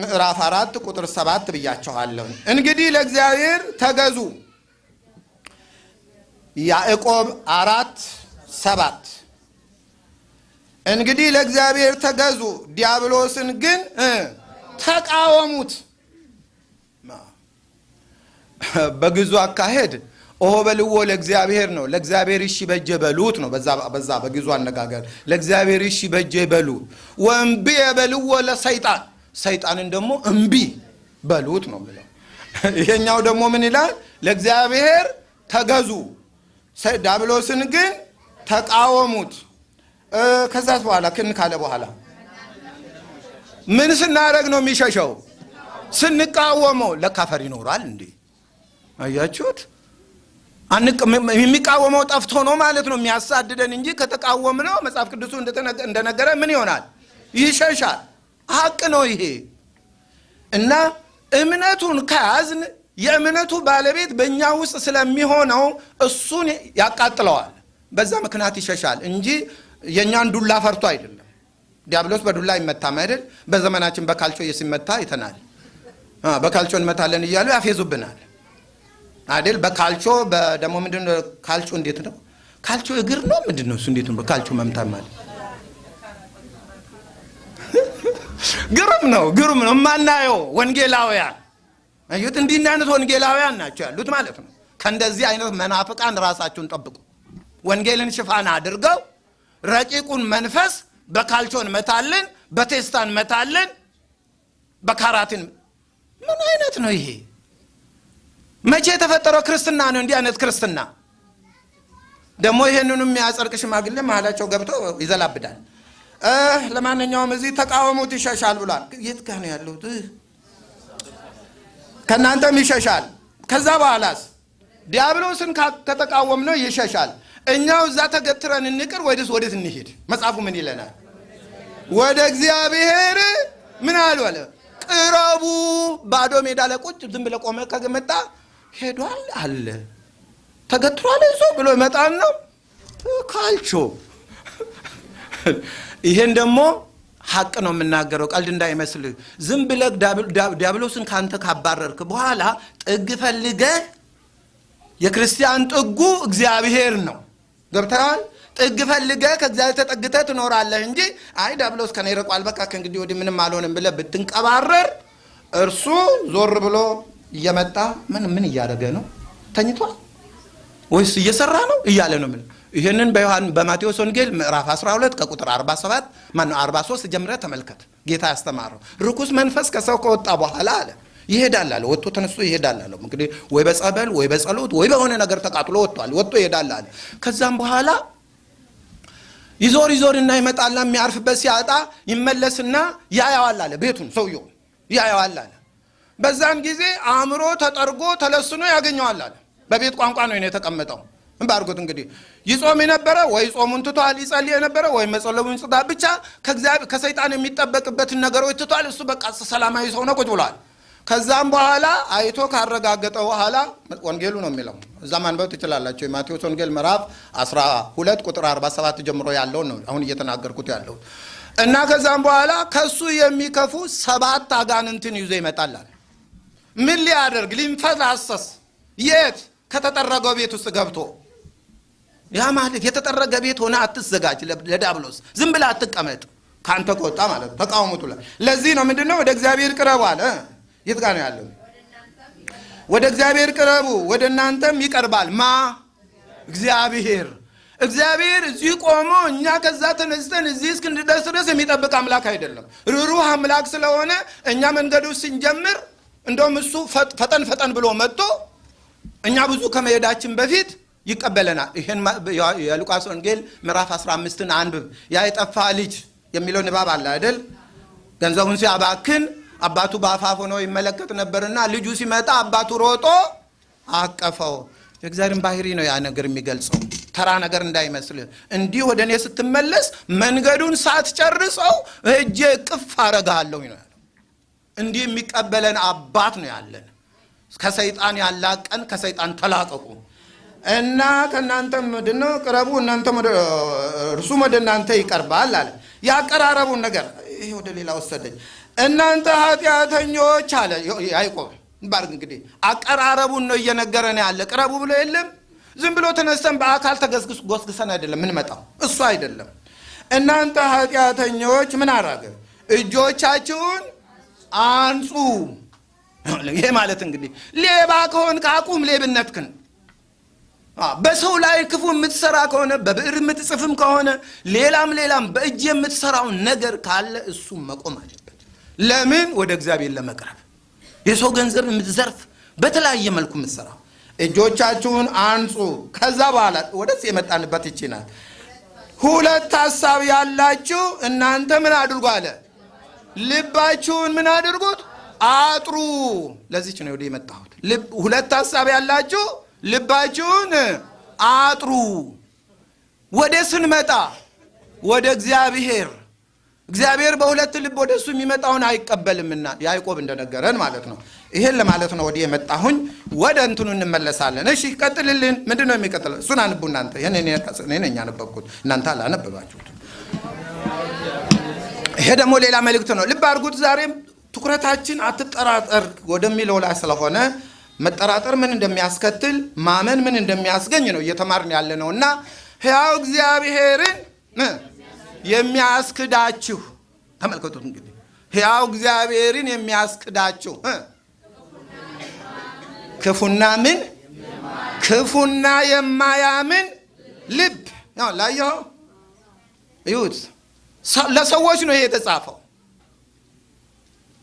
ምዕራፍ አራት ቁጥር ሰባት ብያችኋለሁ። እንግዲህ ለእግዚአብሔር ተገዙ። ያዕቆብ አራት ሰባት እንግዲህ ለእግዚአብሔር ተገዙ፣ ዲያብሎስን ግን ተቃወሙት። በግዙ አካሄድ ኦሆ በልዎ ለእግዚአብሔር ነው። ለእግዚአብሔር እሺ በጀ በሉት ነው። በዛ በግዙ አነጋገር ለእግዚአብሔር እሺ በጀ በሉ። ወእምቢ የበልዎ ለሰይጣን ሰይጣንን ደግሞ እምቢ በሉት ነው የሚለው። ይሄኛው ደግሞ ምን ይላል? ለእግዚአብሔር ተገዙ፣ ዲያብሎስን ግን ተቃወሙት። ከዛት በኋላ ክን ካለ በኋላ ምን ስናደርግ ነው የሚሸሸው? ስንቃወመው። ለካፈር ይኖራል እንዴ? አያችሁት? የሚቃወመው ጠፍቶ ነው ማለት ነው የሚያሳድደን እንጂ ከተቃወም ነው መጽሐፍ ቅዱሱ እንደነገረ ምን ይሆናል? ይሸሻል። ሀቅ ነው ይሄ እና እምነቱን ከያዝን የእምነቱ ባለቤት በእኛ ውስጥ ስለሚሆነው እሱን ያቃጥለዋል። በዛ ምክንያት ይሸሻል እንጂ የእኛን ዱላ ፈርቶ አይደለም። ዲያብሎስ በዱላ አይመታም አይደል? በዘመናችን በካልቾ ሲመታ አይተናል። በካልቾ እንመታለን እያሉ ያፌዙብናል አይደል? በካልቾ ደግሞ ምንድን ካልቾ? እንዴት ነው ካልቾ? እግር ነው ምንድን ነው እሱ? እንዴት ነው ካልቾ መምታት ማለት? ግሩም ነው፣ ግሩም ነው። የማናየው ወንጌላውያን አዩት። እንዲህ አይነት ወንጌላውያን ናቸው ያሉት ማለት ነው። ከእንደዚህ አይነት መናፍቃን ራሳችሁን ጠብቁ። ወንጌልን ሽፋን አድርገው ረቂቁን መንፈስ በካልቾ እንመታለን፣ በቴስታ እንመታለን፣ በካራትን ምን አይነት ነው ይሄ? መቼ የተፈጠረው ክርስትና ነው? እንዲህ አይነት ክርስትና ደግሞ ይሄንኑ የሚያጸድቅ ሽማግሌ መሀላቸው ገብቶ ይዘላብዳል። ለማንኛውም እዚህ ተቃወሙት ይሸሻል ብሏል። የት ጋ ነው ያለሁት? ከእናንተም ይሸሻል። ከዛ በኋላስ ዲያብሎስን ከተቃወም ነው ይሸሻል። እኛው እዛ ተገትረን እንቅር ወይስ ወዴት እንሄድ? መጽሐፉ ምን ይለናል? ወደ እግዚአብሔር ምን አሉ አለ ቅረቡ። ባዶ ሜዳ ላይ ቁጭ ዝም ብለህ ቆመ ከመጣ ሄዷል አለ ተገትሯል እዞ ብሎ ይመጣል ነው ካልቾ። ይሄን ደግሞ ሀቅ ነው የምናገረው፣ ቀልድ እንዳይመስልህ። ዝም ብለህ ዲያብሎስን ካንተ ካባረርክ በኋላ ጥግ ፈልገህ የክርስቲያን ጥጉ እግዚአብሔር ነው። ገብተዋል። ጥግ ፈልገህ ከእግዚአብሔር ተጠግተህ ትኖራለህ እንጂ አይ ዲያብሎስ ከኔ ርቋል፣ በቃ ከእንግዲህ ወዲህ ምንም አልሆንም ብለህ ብትንቀባረር እርሱ ዞር ብሎ እየመጣ ምን ምን እያደረገ ነው? ተኝቷል ወይስ እየሰራ ነው እያለ ነው። ምን ይህንን በማቴዎስ ወንጌል ምዕራፍ 12 ከቁጥር 47 ማነው 43 ጀምረህ ተመልከት። ጌታ ያስተማረው ርኩስ መንፈስ ከሰው ከወጣ በኋላ አለ ይሄዳል አለ። ወጥቶ ተነስቶ ይሄዳል አለ። እንግዲህ ወይ በጸበል ወይ በጸሎት ወይ በሆነ ነገር ተቃጥሎ ወጥቷል። ወጥቶ ይሄዳል አለ። ከዛም በኋላ ይዞር ይዞርና ይመጣልና የሚያርፍበት ሲያጣ ይመለስና ያየዋል አለ። ቤቱን ሰውየው ያየዋል አለ። በዛን ጊዜ አእምሮ ተጠርጎ ተለስኖ ያገኘዋል አለ። በቤት ቋንቋ ነው የተቀመጠው። ባርጎት እንግዲህ ይጾም የነበረ ወይ ጾሙን ትቷል፣ ይጸልይ የነበረ ወይ መጸለቡን ጽዳ ብቻ ከሰይጣን የሚጠበቅበትን ነገሮች ትቷል። እሱ በቃ ሰላማዊ ሰው ነው፣ ቁጭ ብሏል። ከዛም በኋላ አይቶ ካረጋገጠ በኋላ ወንጌሉ ነው የሚለው እዛ ማንበብ ትችላላቸው። የማቴዎስ ወንጌል ምዕራፍ 12 ቁጥር 47 ጀምሮ ያለውን ነው አሁን እየተናገርኩት ያለው። እና ከዛም በኋላ ከሱ የሚከፉ ሰባት አጋንንትን ይዞ ይመጣላል። ምን ሊያደርግ ሊንፈላሰስ የት ከተጠረገው ቤት ውስጥ ገብቶ ያ ማለት የተጠረገ ቤት ሆነ አትዘጋጅ ለዳብሎስ ዝም ብለህ አትቀመጥ። ከአንተ ከወጣ ማለት ተቃውሞቱ ላይ ለዚህ ነው ምንድን ነው ወደ እግዚአብሔር ቅረቡ አለ። የት ጋር ነው ያለው? ወደ እግዚአብሔር ቅረቡ። ወደ እናንተም ይቀርባል። ማ? እግዚአብሔር። እግዚአብሔር እዚህ ቆሞ እኛ ከዛ ተነስተን እዚህ እስክንደርስ ድረስ የሚጠብቅ አምላክ አይደለም። ርሩህ አምላክ ስለሆነ እኛ መንገዱ ስንጀምር እንደውም እሱ ፈጠን ፈጠን ብሎ መጥቶ እኛ ብዙ ከመሄዳችን በፊት ይቀበለናል። ይህን የሉቃስ ወንጌል ምዕራፍ 15ን አንብብ። ያ የጠፋ ልጅ የሚለው ንባብ አለ አይደል? ገንዘቡን ሲያባክን አባቱ በአፋፍ ሆኖ ይመለከት ነበርና ልጁ ሲመጣ አባቱ ሮጦ አቀፈው። የእግዚአብሔርን ባህሪ ነው ያ ነገር የሚገልጸው። ተራ ነገር እንዳይመስል። እንዲህ ወደ እኔ ስትመለስ መንገዱን ሳትጨርሰው እጄ ቅፍ አረጋለሁ ነው ያለው። እንዲህ የሚቀበለን አባት ነው ያለን። ከሰይጣን ያላቀን ከሰይጣን ተላቀቁ እና ከእናንተ ምንድነው? ቅረቡ እናንተ እርሱም ወደ እናንተ ይቀርባል አለ። ያቀራረቡን ነገር ይሄ ወደ ሌላ ወሰደኝ። እናንተ ኃጢአተኞች አለ። ያዕቆብ ባርግ እንግዲህ አቀራረቡን ነው እየነገረን ያለ። ቅረቡ ብሎ የለም። ዝም ብሎ ተነስተን በአካል ተገስግስ ጎስግሰን አይደለም ምንመጣው እሱ አይደለም። እናንተ ኃጢአተኞች ምን አራገ እጆቻችሁን አንጹ። ይሄ ማለት እንግዲህ ሌባ ከሆን ከአቁም ሌብነትክን በሰው ላይ ክፉ የምትሰራ ከሆነ በብዕር የምትጽፍም ከሆነ ሌላም ሌላም በእጅ የምትሰራውን ነገር ካለ እሱ መቆም አለበት። ለምን? ወደ እግዚአብሔር ለመቅረብ። የሰው ገንዘብ የምትዘርፍ በተለያየ መልኩ የምትሰራው። እጆቻችሁን አንጹ። ከዛ በኋላ ወደስ የመጣንበት ይችናል ሁለት ሀሳብ ያላችሁ እናንተ ምን አድርጉ አለ። ልባችሁን ምን አድርጉት? አጥሩ። ለዚች ነው ወደ የመጣሁት። ሁለት ሀሳብ ያላችሁ ልባችሁን አጥሩ። ወደ ስንመጣ ወደ እግዚአብሔር። እግዚአብሔር በሁለት ልብ ወደ እሱ የሚመጣውን አይቀበልምና ያዕቆብ እንደነገረን ማለት ነው። ይሄን ለማለት ነው ወዲህ የመጣሁኝ። ወደ እንትኑ እንመለሳለን። እሺ ቀጥልልን። ምንድን ነው የሚቀጥለው? እሱን አንቡ እናንተ። ይህን ነኝ ያነበብኩት። እናንተ አላነበባችሁት ይሄ ደግሞ ሌላ መልእክት ነው። ልብ አድርጉት። ዛሬም ትኩረታችን አትጠራጠር ወደሚለው ላይ ስለሆነ መጠራጠር ምን እንደሚያስከትል ማመን ምን እንደሚያስገኝ ነው እየተማርን ያለ ነው እና ሕያው እግዚአብሔርን የሚያስክዳችሁ ተመልከቱት እንግዲህ። ሕያው እግዚአብሔርን የሚያስክዳችሁ ክፉና ምን? ክፉና የማያምን ልብ። ላየኸው? ይሁት ለሰዎች ነው ይሄ የተጻፈው።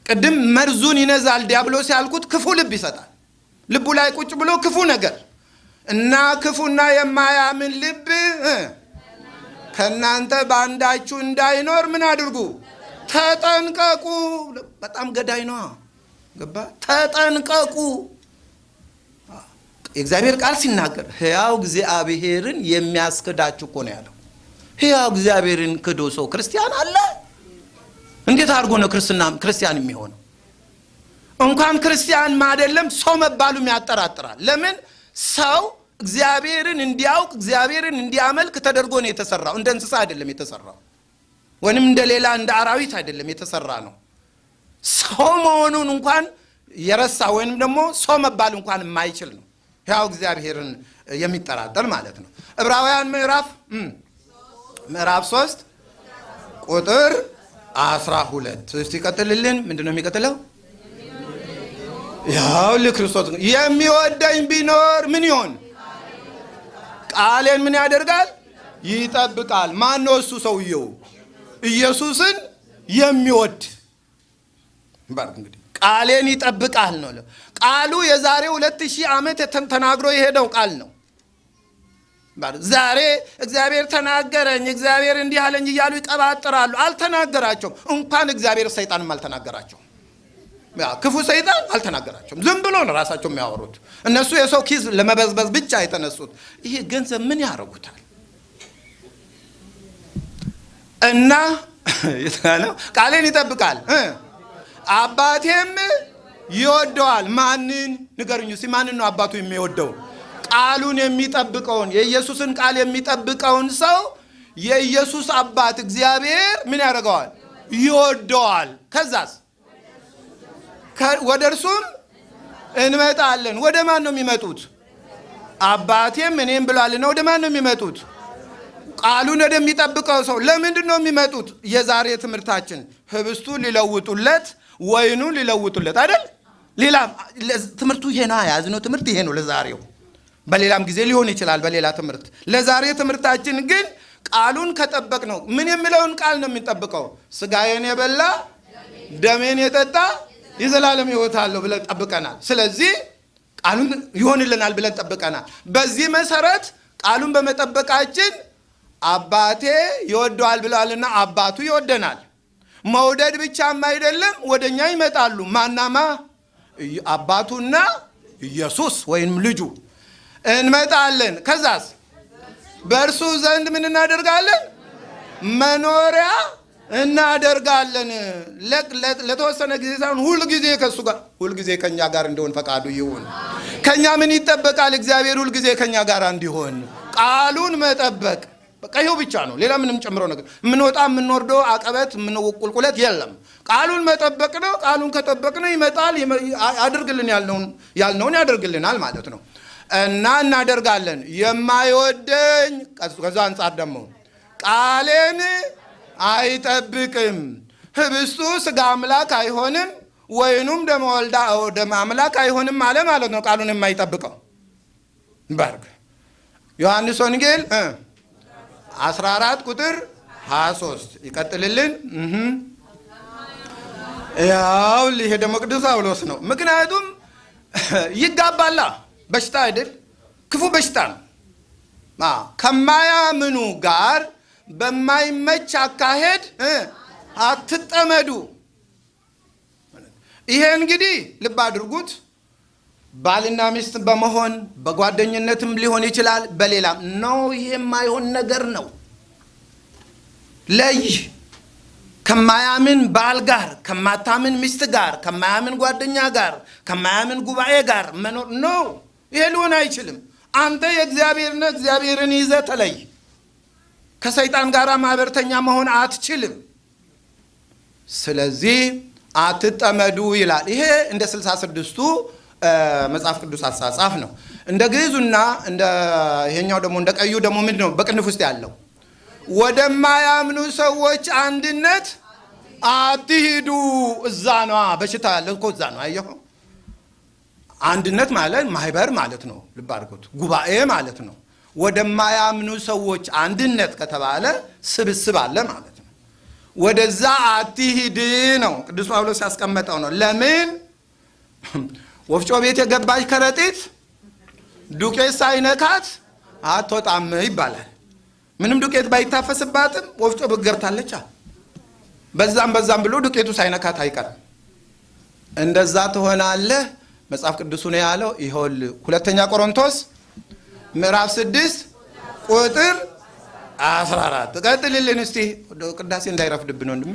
ቅድም መርዙን ይነዛል ዲያብሎስ ያልኩት ክፉ ልብ ይሰጣል ልቡ ላይ ቁጭ ብሎ ክፉ ነገር እና ክፉና የማያምን ልብ ከእናንተ በአንዳችሁ እንዳይኖር ምን አድርጉ? ተጠንቀቁ። በጣም ገዳይ ነው ገባ? ተጠንቀቁ። የእግዚአብሔር ቃል ሲናገር ህያው እግዚአብሔርን የሚያስክዳችሁ እኮ ነው ያለው። ህያው እግዚአብሔርን ክዶ ሰው ክርስቲያን አለ? እንዴት አድርጎ ነው ክርስቲያን የሚሆነው እንኳን ክርስቲያን አይደለም ሰው መባሉም ያጠራጥራል። ለምን? ሰው እግዚአብሔርን እንዲያውቅ እግዚአብሔርን እንዲያመልክ ተደርጎ ነው የተሰራው። እንደ እንስሳ አይደለም የተሰራው ወይም እንደ ሌላ እንደ አራዊት አይደለም የተሰራ ነው። ሰው መሆኑን እንኳን የረሳ ወይም ደግሞ ሰው መባል እንኳን የማይችል ነው። ያው እግዚአብሔርን የሚጠራጠር ማለት ነው። ዕብራውያን ምዕራፍ ምዕራፍ ሶስት ቁጥር አስራ ሁለት። እስቲ ይቀጥልልን። ምንድን ነው የሚቀጥለው ያው ለክርስቶስ የሚወደኝ ቢኖር ምን ይሆን? ቃሌን ምን ያደርጋል? ይጠብቃል። ማን ነው እሱ ሰውየው? ኢየሱስን የሚወድ። እንግዲህ ቃሌን ይጠብቃል ነው ቃሉ የዛሬ ሁለት ሺህ ዓመት ተናግሮ የሄደው ቃል ነው። ዛሬ እግዚአብሔር ተናገረኝ እግዚአብሔር እንዲህ አለኝ እያሉ ይቀባጥራሉ አልተናገራቸውም። እንኳን እግዚአብሔር ሰይጣንም አልተናገራቸውም ክፉ ሰይጣን አልተናገራቸውም። ዝም ብሎ ነው ራሳቸው የሚያወሩት። እነሱ የሰው ኪዝ ለመበዝበዝ ብቻ የተነሱት። ይሄ ገንዘብ ምን ያደርጉታል? እና ነው ቃሌን ይጠብቃል። አባቴም ይወደዋል። ማንን? ንገሩኝ ሲ ማንን ነው አባቱ የሚወደው? ቃሉን የሚጠብቀውን የኢየሱስን ቃል የሚጠብቀውን ሰው የኢየሱስ አባት እግዚአብሔር ምን ያደርገዋል? ይወደዋል። ከዛስ ወደ እርሱም እንመጣለን። ወደ ማን ነው የሚመጡት? አባቴም እኔም ብሏልና ወደ ማን ነው የሚመጡት? ቃሉን ወደሚጠብቀው ሰው። ለምንድን ነው የሚመጡት? የዛሬ ትምህርታችን ህብስቱን ሊለውጡለት፣ ወይኑን ሊለውጡለት አይደል? ሌላ ትምህርቱ ይሄ ነው። የያዝነው ትምህርት ይሄ ነው ለዛሬው። በሌላም ጊዜ ሊሆን ይችላል በሌላ ትምህርት። ለዛሬ ትምህርታችን ግን ቃሉን ከጠበቅ ነው። ምን የሚለውን ቃል ነው የሚጠብቀው? ስጋዬን የበላ ደሜን የጠጣ የዘላለም ሕይወት አለው ብለን ጠብቀናል። ስለዚህ ቃሉን ይሆንልናል ብለን ጠብቀናል። በዚህ መሰረት ቃሉን በመጠበቃችን አባቴ ይወደዋል ብለዋልና አባቱ ይወደናል። መውደድ ብቻም አይደለም፣ ወደኛ ይመጣሉ። ማናማ አባቱና ኢየሱስ ወይም ልጁ እንመጣለን። ከዛስ በእርሱ ዘንድ ምን እናደርጋለን? መኖሪያ እናደርጋለን። ለተወሰነ ጊዜ ሳይሆን ሁል ጊዜ ከእሱ ጋር ሁል ጊዜ ከእኛ ጋር እንዲሆን ፈቃዱ ይሁን። ከእኛ ምን ይጠበቃል? እግዚአብሔር ሁል ጊዜ ከእኛ ጋር እንዲሆን ቃሉን መጠበቅ በቃ ይኸው ብቻ ነው። ሌላ ምንም ጨምረው ነገር የምንወጣ የምንወርደው አቀበት ቁልቁለት የለም። ቃሉን መጠበቅ ነው። ቃሉን ከጠበቅ ነው ይመጣል፣ አድርግልን ያልነውን ያደርግልናል ማለት ነው። እና እናደርጋለን። የማይወደኝ ከዛ አንጻር ደግሞ ቃሌን አይጠብቅም። ህብስቱ ስጋ አምላክ አይሆንም፣ ወይኑም ደመ ወልዳ ደመ አምላክ አይሆንም አለ ማለት ነው። ቃሉን የማይጠብቀው በርግ ዮሐንስ ወንጌል 14 ቁጥር 23 ይቀጥልልን። ያው ይሄ ደግሞ ቅዱስ ጳውሎስ ነው። ምክንያቱም ይጋባላ በሽታ አይደል? ክፉ በሽታ ነው። ከማያምኑ ጋር በማይመች አካሄድ አትጠመዱ። ይሄ እንግዲህ ልብ አድርጉት። ባልና ሚስት በመሆን በጓደኝነትም ሊሆን ይችላል፣ በሌላም ነው። ይሄ የማይሆን ነገር ነው። ለይ ከማያምን ባል ጋር፣ ከማታምን ሚስት ጋር፣ ከማያምን ጓደኛ ጋር፣ ከማያምን ጉባኤ ጋር መኖር ነው። ይሄ ሊሆን አይችልም። አንተ የእግዚአብሔር ነህ። እግዚአብሔርን ይዘህ ተለይ። ከሰይጣን ጋር ማህበርተኛ መሆን አትችልም። ስለዚህ አትጠመዱ ይላል። ይሄ እንደ ስልሳ ስድስቱ መጽሐፍ ቅዱስ አጻጻፍ ነው። እንደ ግዕዙና እንደ ይሄኛው ደግሞ እንደ ቀዩ ደግሞ ምንድን ነው በቅንፍ ውስጥ ያለው ወደማያምኑ ሰዎች አንድነት አትሂዱ። እዛ ነዋ በሽታ ያለ እኮ እዛ ነው። አየኸው አንድነት ማለት ማህበር ማለት ነው። ልብ አድርጉት፣ ጉባኤ ማለት ነው። ወደማያምኑ ሰዎች አንድነት ከተባለ ስብስብ አለ ማለት ነው። ወደዛ አትሂድ ነው ቅዱስ ጳውሎስ ያስቀመጠው ነው። ለምን ወፍጮ ቤት የገባች ከረጢት ዱቄት ሳይነካት አትወጣም ይባላል። ምንም ዱቄት ባይታፈስባትም ወፍጮ ቤት ገብታለች። በዛም በዛም ብሎ ዱቄቱ ሳይነካት አይቀርም። እንደዛ ትሆናለህ። መጽሐፍ ቅዱሱ ነው ያለው። ይኸውል ሁለተኛ ቆሮንቶስ ምዕራፍ ስድስት ቁጥር አስራ አራት ቀጥልልን እስቲ ቅዳሴ እንዳይረፍድብን ወንድሜ።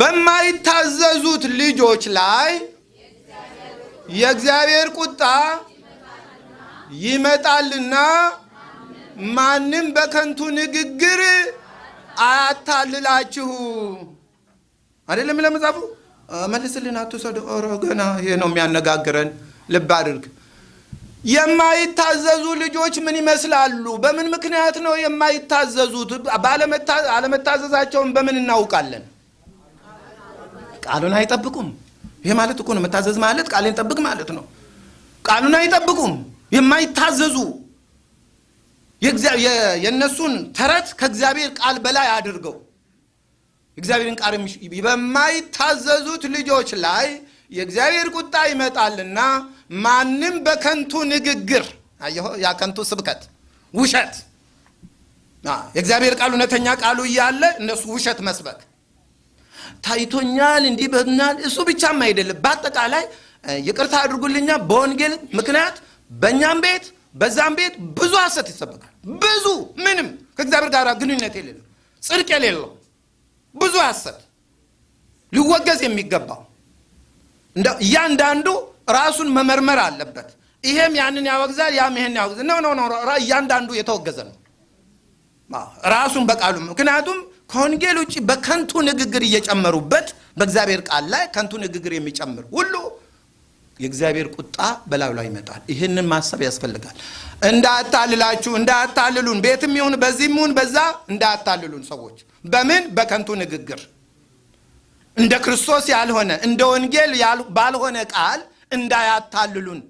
በማይታዘዙት ልጆች ላይ የእግዚአብሔር ቁጣ ይመጣልና ማንም በከንቱ ንግግር አያታልላችሁ። አይደለም ለመጻፉ መልስልን፣ አትውሰዱ። ኧረ ገና ይሄ ነው የሚያነጋግረን። ልብ አድርግ። የማይታዘዙ ልጆች ምን ይመስላሉ? በምን ምክንያት ነው የማይታዘዙት? አለመታዘዛቸውን በምን እናውቃለን? ቃሉን አይጠብቁም። ይሄ ማለት እኮ ነው መታዘዝ ማለት ቃልን ጠብቅ ማለት ነው። ቃሉን አይጠብቁም። የማይታዘዙ የእነሱን ተረት ከእግዚአብሔር ቃል በላይ አድርገው እግዚአብሔርን ቃል በማይታዘዙት ልጆች ላይ የእግዚአብሔር ቁጣ ይመጣልና ማንም በከንቱ ንግግር አየሁ፣ ያ ከንቱ ስብከት ውሸት፣ የእግዚአብሔር ቃል እውነተኛ ቃሉ እያለ እነሱ ውሸት መስበክ። ታይቶኛል፣ እንዲህ ብሏል። እሱ ብቻም አይደለም፣ በአጠቃላይ ይቅርታ አድርጉልኛ፣ በወንጌል ምክንያት በእኛም ቤት በዛም ቤት ብዙ ሐሰት ይሰበካል። ብዙ ምንም። ከእግዚአብሔር ጋር ግንኙነት የሌለው ጽድቅ የሌለው ብዙ ሐሰት ሊወገዝ የሚገባው። እያንዳንዱ ራሱን መመርመር አለበት። ይሄም ያንን ያወግዛል፣ ያም ይሄን ያወግዛል። no no እያንዳንዱ የተወገዘ ነው ራሱን በቃሉ ምክንያቱም ከወንጌል ውጭ በከንቱ ንግግር እየጨመሩበት በእግዚአብሔር ቃል ላይ ከንቱ ንግግር የሚጨምር ሁሉ የእግዚአብሔር ቁጣ በላዩ ላይ ይመጣል። ይህንን ማሰብ ያስፈልጋል። እንዳያታልላችሁ፣ እንዳያታልሉን ቤትም ይሁን በዚህም ይሁን በዛ እንዳያታልሉን ሰዎች በምን በከንቱ ንግግር እንደ ክርስቶስ ያልሆነ እንደ ወንጌል ባልሆነ ቃል እንዳያታልሉን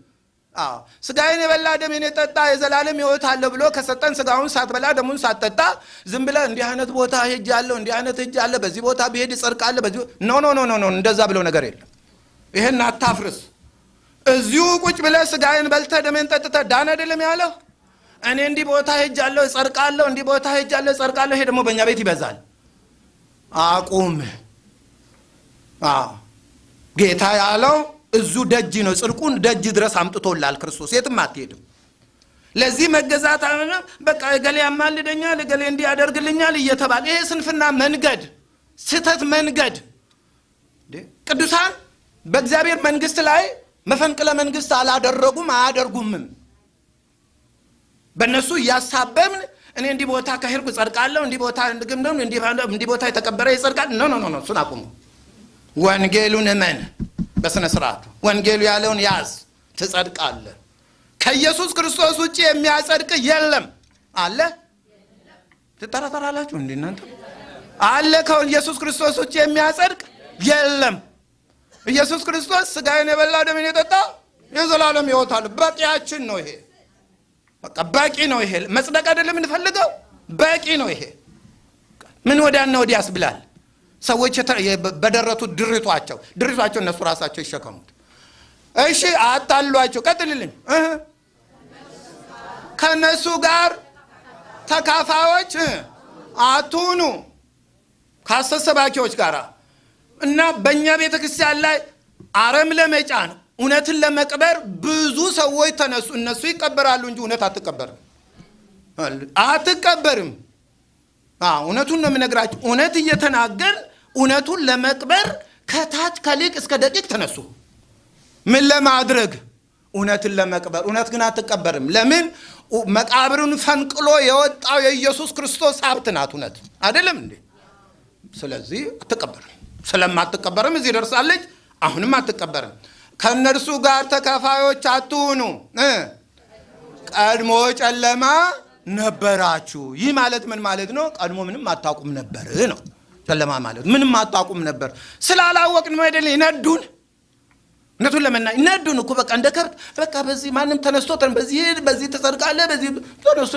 ስጋዬን የበላ ደሜን የጠጣ የዘላለም ሕይወት አለ ብሎ ከሰጠን ስጋውን ሳትበላ ደሙን ሳትጠጣ ዝም ብለህ እንዲህ አይነት ቦታ ሄጃለሁ እንዲህ አይነት ሄጃለሁ በዚህ ቦታ ብሄድ እጸድቃለሁ በዚህ no no no no እንደዛ የሚለው ነገር የለም። ይሄን አታፍርስ። እዚሁ ቁጭ ብለህ ስጋዬን በልተህ ደሜን ጠጥተህ ዳን አይደለም ያለው። እኔ እንዲህ ቦታ ሄጃለሁ እጸድቃለሁ፣ እንዲህ ቦታ ሄጃለሁ እጸድቃለሁ። ይሄ ደግሞ በእኛ ቤት ይበዛል። አቁም። ጌታ ያለው እዙ ደጅ ነው። ጽድቁን ደጅ ድረስ አምጥቶላል ክርስቶስ። የትም አትሄድም። ለዚህ መገዛት በቃ እገሌ ያማልደኛል፣ እገሌ እንዲህ ያደርግልኛል እየተባለ ይሄ ስንፍና መንገድ፣ ስህተት መንገድ። ቅዱሳን በእግዚአብሔር መንግስት ላይ መፈንቅለ መንግስት አላደረጉም፣ አያደርጉምም። በእነሱ እያሳበብን እኔ እንዲህ ቦታ ከሄድኩ እጸድቃለሁ፣ እንዲህ ቦታ እንዲህ ቦታ የተቀበረ ይጸድቃል። no no no፣ እሱን አቁሙ። ወንጌሉን እመን በስነ ስርዓቱ ወንጌሉ ያለውን ያዝ፣ ትጸድቃለህ። ከኢየሱስ ክርስቶስ ውጭ የሚያጸድቅ የለም። አለ ትጠራጠራላችሁ እንዴ እናንተ? አለ ከኢየሱስ ክርስቶስ ውጭ የሚያጸድቅ የለም። ኢየሱስ ክርስቶስ ስጋዬን የበላ ደሜን የጠጣ የዘላለም ሕይወት አለ። በቂያችን ነው ይሄ። በቃ በቂ ነው ይሄ። መጽደቅ አይደለም የምንፈልገው፣ በቂ ነው ይሄ። ምን ወዲያና ወዲህ ያስብላል። ሰዎች በደረቱት ድሪቷቸው ድሪቷቸው እነሱ ራሳቸው ይሸከሙት። እሺ አታሏቸው። ቀጥልልኝ። ከእነሱ ጋር ተካፋዮች አትሁኑ ከሐሰት ሰባኪዎች ጋር እና በእኛ ቤተ ክርስቲያን ላይ አረም ለመጫን እውነትን ለመቅበር ብዙ ሰዎች ተነሱ። እነሱ ይቀበራሉ እንጂ እውነት አትቀበርም፣ አትቀበርም። እውነቱን ነው የምነግራቸው። እውነት እየተናገር እውነቱን ለመቅበር ከታች ከሊቅ እስከ ደቂቅ ተነሱ። ምን ለማድረግ? እውነትን ለመቅበር። እውነት ግን አትቀበርም። ለምን? መቃብርን ፈንቅሎ የወጣው የኢየሱስ ክርስቶስ ሀብት ናት እውነት አይደለም እንዴ? ስለዚህ አትቀበርም። ስለማትቀበርም እዚህ ደርሳለች። አሁንም አትቀበርም። ከእነርሱ ጋር ተካፋዮች አትሁኑ። ቀድሞ ጨለማ ነበራችሁ። ይህ ማለት ምን ማለት ነው? ቀድሞ ምንም አታውቁም ነበር ነው። ጨለማ ማለት ምንም አታውቁም ነበር። ስላላወቅን ነው አይደል? ይነዱን እውነቱን ለመና ይነዱን እኮ በቃ እንደ ከብት በቃ በዚህ ማንም ተነስቶ በዚህ በዚህ ተጸድቃለህ በዚህ ተነስቶ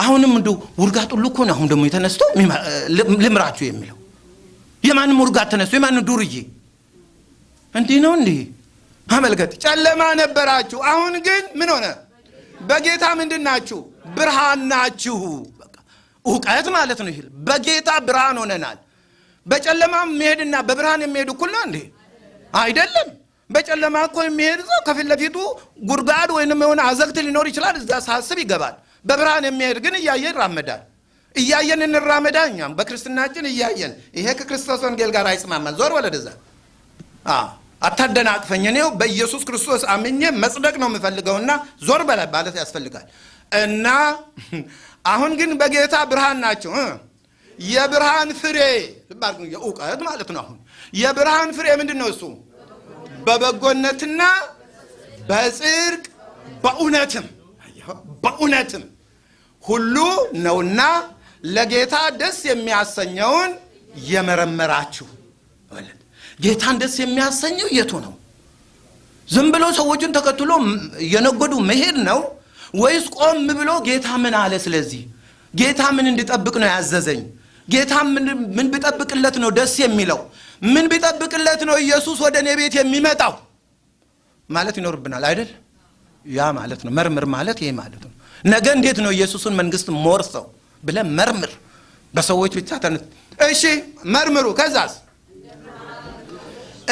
አሁንም እንደ ውርጋት ነው። አሁን ደግሞ የተነስቶ ልምራችሁ የሚለው የማንም ውርጋት ተነስቶ የማንም ዱርዬ እንዲህ ነው እንዲህ አመልከት። ጨለማ ነበራችሁ፣ አሁን ግን ምን ሆነ? በጌታ ምንድን ናችሁ? ብርሃን ናችሁ። እውቀት ማለት ነው። ይሄ በጌታ ብርሃን ሆነናል። በጨለማ የሚሄድና በብርሃን የሚሄድ እኩል ነው እንዴ? አይደለም። በጨለማ እኮ የሚሄድ ሰው ከፊት ለፊቱ ጉድጓድ ወይንም የሆነ አዘግት ሊኖር ይችላል። እዛ ሳስብ ይገባል። በብርሃን የሚሄድ ግን እያየ ይራመዳል። እያየን እንራመዳ። እኛም በክርስትናችን እያየን ይሄ ከክርስቶስ ወንጌል ጋር አይስማማል። ዞር ወለደዛ አታደናቅፈኝ። እኔው በኢየሱስ ክርስቶስ አምኜ መጽደቅ ነው የምፈልገውና ዞር በላ ማለት ያስፈልጋል። እና አሁን ግን በጌታ ብርሃን ናቸው። የብርሃን ፍሬ የእውቀት ማለት ነው። አሁን የብርሃን ፍሬ ምንድን ነው? እሱ በበጎነትና በጽድቅ በእውነትም በእውነትም ሁሉ ነውና ለጌታ ደስ የሚያሰኘውን የመረመራችሁ ጌታን ደስ የሚያሰኘው የቱ ነው? ዝም ብሎ ሰዎችን ተከትሎ የነጎዱ መሄድ ነው ወይስ ቆም ብሎ ጌታ ምን አለ? ስለዚህ ጌታ ምን እንድጠብቅ ነው ያዘዘኝ? ጌታ ምን ቢጠብቅለት ነው ደስ የሚለው? ምን ቢጠብቅለት ነው ኢየሱስ ወደ እኔ ቤት የሚመጣው ማለት ይኖርብናል አይደል? ያ ማለት ነው መርምር ማለት ይሄ ማለት ነው። ነገ እንዴት ነው ኢየሱስን መንግስት ሞርሰው ብለህ መርምር። በሰዎች ብቻ ተነ እሺ መርምሩ። ከዛስ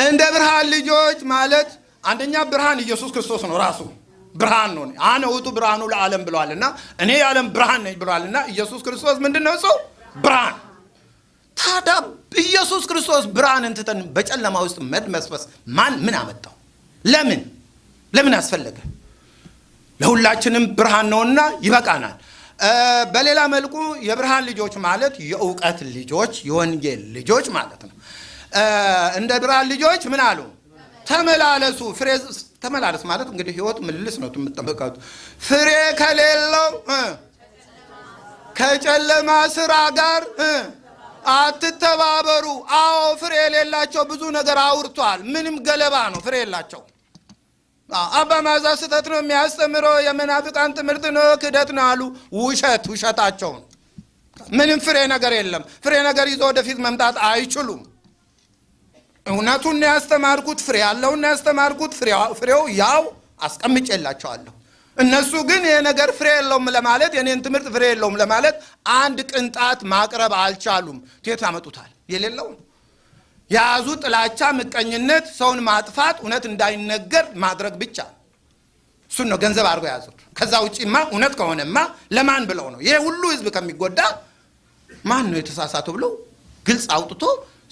እንደ ብርሃን ልጆች ማለት አንደኛ ብርሃን ኢየሱስ ክርስቶስ ነው ራሱ ብርሃን ነው። አነ ውጡ ብርሃኑ ለዓለም ብለዋልና እኔ የዓለም ብርሃን ነኝ ብለዋልና ኢየሱስ ክርስቶስ ምንድን ነው? ሰው ብርሃን። ታዲያ ኢየሱስ ክርስቶስ ብርሃንን ትተን በጨለማ ውስጥ መድመስበስ ማን ምን አመጣው? ለምን ለምን አስፈለገ? ለሁላችንም ብርሃን ነውና ይበቃናል። በሌላ መልኩ የብርሃን ልጆች ማለት የእውቀት ልጆች፣ የወንጌል ልጆች ማለት ነው። እንደ ብርሃን ልጆች ምን አሉ? ተመላለሱ። ፍሬ ተመላለስ ማለት እንግዲህ ህይወት ምልልስ ነው የምጠበቃቱ። ፍሬ ከሌለው ከጨለማ ስራ ጋር አትተባበሩ። አዎ ፍሬ የሌላቸው ብዙ ነገር አውርቷል። ምንም ገለባ ነው፣ ፍሬ የላቸው። አባ ማዛ ስህተት ነው የሚያስተምረው፣ የመናፍቃን ትምህርት ነው፣ ክደት ነው አሉ። ውሸት ውሸታቸው ምንም ፍሬ ነገር የለም። ፍሬ ነገር ይዞ ወደፊት መምጣት አይችሉም። እውነቱን ነው ያስተማርኩት፣ ፍሬ ያለውን ነው ያስተማርኩት። ፍሬው ያው አስቀምጬላቸዋለሁ። እነሱ ግን ይሄ ነገር ፍሬ የለውም ለማለት የኔን ትምህርት ፍሬ የለውም ለማለት አንድ ቅንጣት ማቅረብ አልቻሉም። የት ያመጡታል? የሌለውን የያዙ ጥላቻ፣ ምቀኝነት፣ ሰውን ማጥፋት፣ እውነት እንዳይነገር ማድረግ ብቻ እሱን ነው ገንዘብ አድርገው የያዙት። ከዛ ውጪማ እውነት ከሆነማ ለማን ብለው ነው ይሄ ሁሉ ህዝብ ከሚጎዳ ማን ነው የተሳሳቱ ብለው ግልጽ አውጥቶ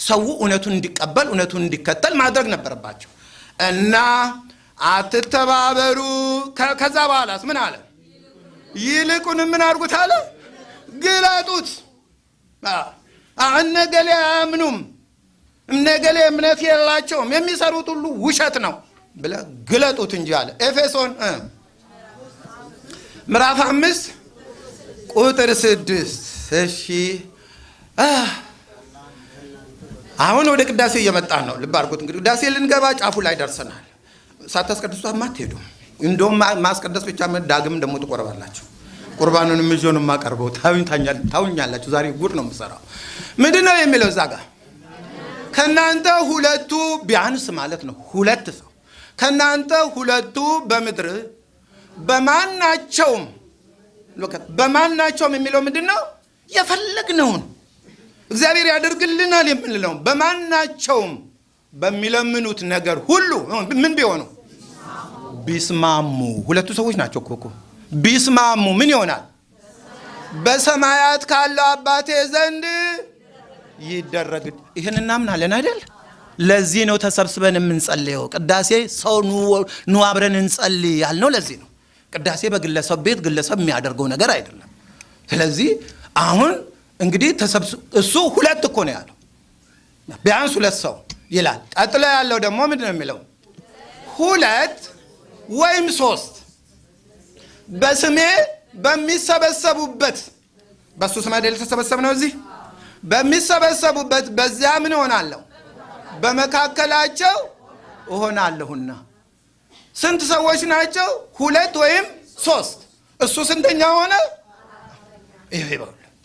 ሰው እውነቱን እንዲቀበል እውነቱን እንዲከተል ማድረግ ነበረባቸው እና አትተባበሩ። ከዛ በኋላስ ምን አለ? ይልቁን ምን አድርጉት አለ? ግለጡት። እነገሌ አያምኑም፣ እነገሌ እምነት የላቸውም፣ የሚሰሩት ሁሉ ውሸት ነው ብለ ግለጡት እንጂ አለ። ኤፌሶን ምዕራፍ አምስት ቁጥር ስድስት እሺ አሁን ወደ ቅዳሴ እየመጣን ነው። ልብ አድርጉት እንግዲህ ቅዳሴ ልንገባ ጫፉ ላይ ደርሰናል። ሳታስቀድሱ አትሄዱም። እንደውም ማስቀደስ ብቻ ዳግም ደግሞ ትቆርባላችሁ። ቁርባኑንም ይዞ ነው የማቀርበው። ታውኛላችሁ። ዛሬ ጉድ ነው የምሰራው። ምንድን ነው የሚለው እዛ ጋር ከእናንተ ሁለቱ ቢያንስ ማለት ነው ሁለት ሰው ከእናንተ ሁለቱ በምድር በማናቸውም በማናቸውም የሚለው ምንድን ነው የፈለግነውን እግዚአብሔር ያደርግልናል የምንለው በማናቸውም በሚለምኑት ነገር ሁሉ ምን ቢሆኑ ቢስማሙ፣ ሁለቱ ሰዎች ናቸው እኮ ቢስማሙ ምን ይሆናል? በሰማያት ካለው አባቴ ዘንድ ይደረግ። ይህን እናምናለን አይደል? ለዚህ ነው ተሰብስበን የምንጸልየው። ቅዳሴ ሰው ኑ አብረን እንጸልይ ያልነው ለዚህ ነው። ቅዳሴ በግለሰብ ቤት ግለሰብ የሚያደርገው ነገር አይደለም። ስለዚህ አሁን እንግዲህ እሱ ሁለት እኮ ነው ያለው፣ ቢያንስ ሁለት ሰው ይላል። ቀጥሎ ያለው ደግሞ ምንድን ነው የሚለው? ሁለት ወይም ሶስት በስሜ በሚሰበሰቡበት በእሱ ስም አይደል የተሰበሰብ ነው። እዚህ በሚሰበሰቡበት በዚያ ምን እሆናለሁ? በመካከላቸው እሆናለሁና። ስንት ሰዎች ናቸው? ሁለት ወይም ሶስት። እሱ ስንተኛ ሆነ?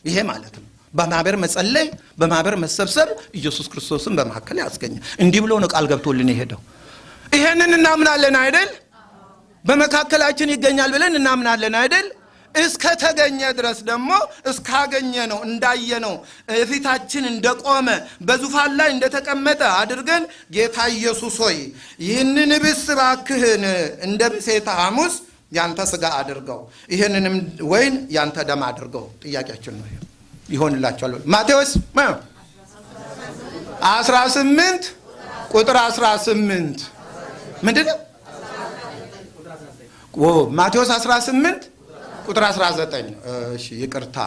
ይሄ ማለት ነው በማህበር መጸለይ፣ በማህበር መሰብሰብ ኢየሱስ ክርስቶስን በመካከል ያስገኛል። እንዲህ ብሎ ነው ቃል ገብቶልን የሄደው። ይሄንን እናምናለን አይደል? በመካከላችን ይገኛል ብለን እናምናለን አይደል? እስከ ተገኘ ድረስ ደግሞ እስካገኘ ነው እንዳየ ነው ፊታችን እንደቆመ በዙፋን ላይ እንደተቀመጠ አድርገን ጌታ ኢየሱስ ሆይ ይህንን ብስ እባክህን እንደ ምሴተ ሐሙስ ያንተ ስጋ አድርገው ይህንንም ወይን ያንተ ደም አድርገው። ጥያቄያችን ነው ይሆንላቸዋል። ማቴዎስ 18 ቁጥር 18 ምንድን? ማቴዎስ 18 ቁጥር 19 እሺ፣ ይቅርታ።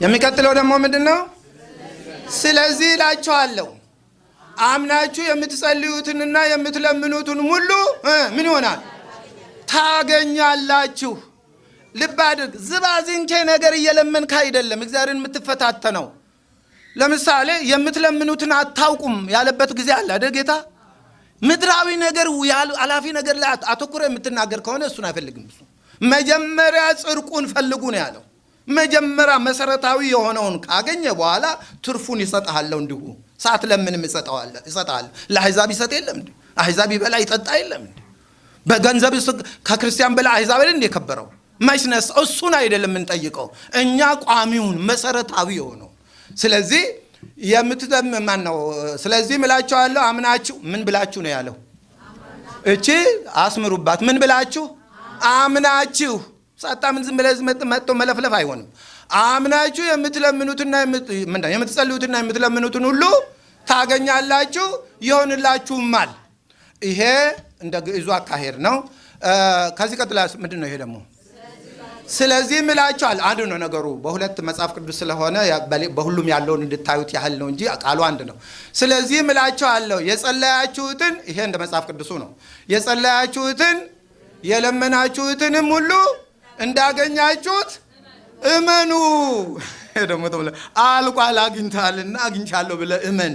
የሚቀጥለው ደግሞ ምንድን ነው? ስለዚህ እላችኋለሁ አምናችሁ የምትጸልዩትንና የምትለምኑትን ሁሉ ምን ይሆናል ታገኛላችሁ። ልብ አድርግ። ዝባዝንኬ ነገር እየለመንክ አይደለም እግዚአብሔርን የምትፈታተነው። ለምሳሌ የምትለምኑትን አታውቁም ያለበት ጊዜ አለ አይደል ጌታ። ምድራዊ ነገር አላፊ ነገር ላይ አተኩረ የምትናገር ከሆነ እሱን አይፈልግም። እሱ መጀመሪያ ጽድቁን ፈልጉ ነው ያለው። መጀመሪያ መሰረታዊ የሆነውን ካገኘ በኋላ ትርፉን ይሰጥሃለሁ። እንዲሁ ሳትለምንም ይሰጥሃለሁ። ለአሕዛብ ይሰጥ የለም እንዲ አሕዛብ ይበላ ይጠጣ የለም እንዲ በገንዘብ ከክርስቲያን በላይ አሕዛብ እንደ የከበረው መችነስ እሱን አይደለም የምንጠይቀው እኛ ቋሚውን መሰረታዊ የሆነው ስለዚህ የምትዘምማን ነው። ስለዚህ ምላችኋለሁ አምናችሁ ምን ብላችሁ ነው ያለው? እቺ አስምሩባት። ምን ብላችሁ አምናችሁ ሳታምን ዝም ብለህ መጥቶ መለፍለፍ አይሆንም። አምናችሁ የምትለምኑትና የምትጸልዩትና የምትለምኑትን ሁሉ ታገኛላችሁ፣ ይሆንላችሁማል። ይሄ እንደ ግዕዙ አካሄድ ነው። ከዚህ ቀጥላ ምንድን ነው ይሄ ደግሞ? ስለዚህ ምላቸዋል አንድ ነው ነገሩ። በሁለት መጽሐፍ ቅዱስ ስለሆነ በሁሉም ያለውን እንድታዩት ያህል ነው እንጂ ቃሉ አንድ ነው። ስለዚህ ምላቸዋለሁ የጸለያችሁትን፣ ይሄ እንደ መጽሐፍ ቅዱሱ ነው። የጸለያችሁትን የለመናችሁትንም ሁሉ እንዳገኛችሁት እመኑ። ደግሞ አልቋል አግኝታልና አግኝቻለሁ ብለህ እመን።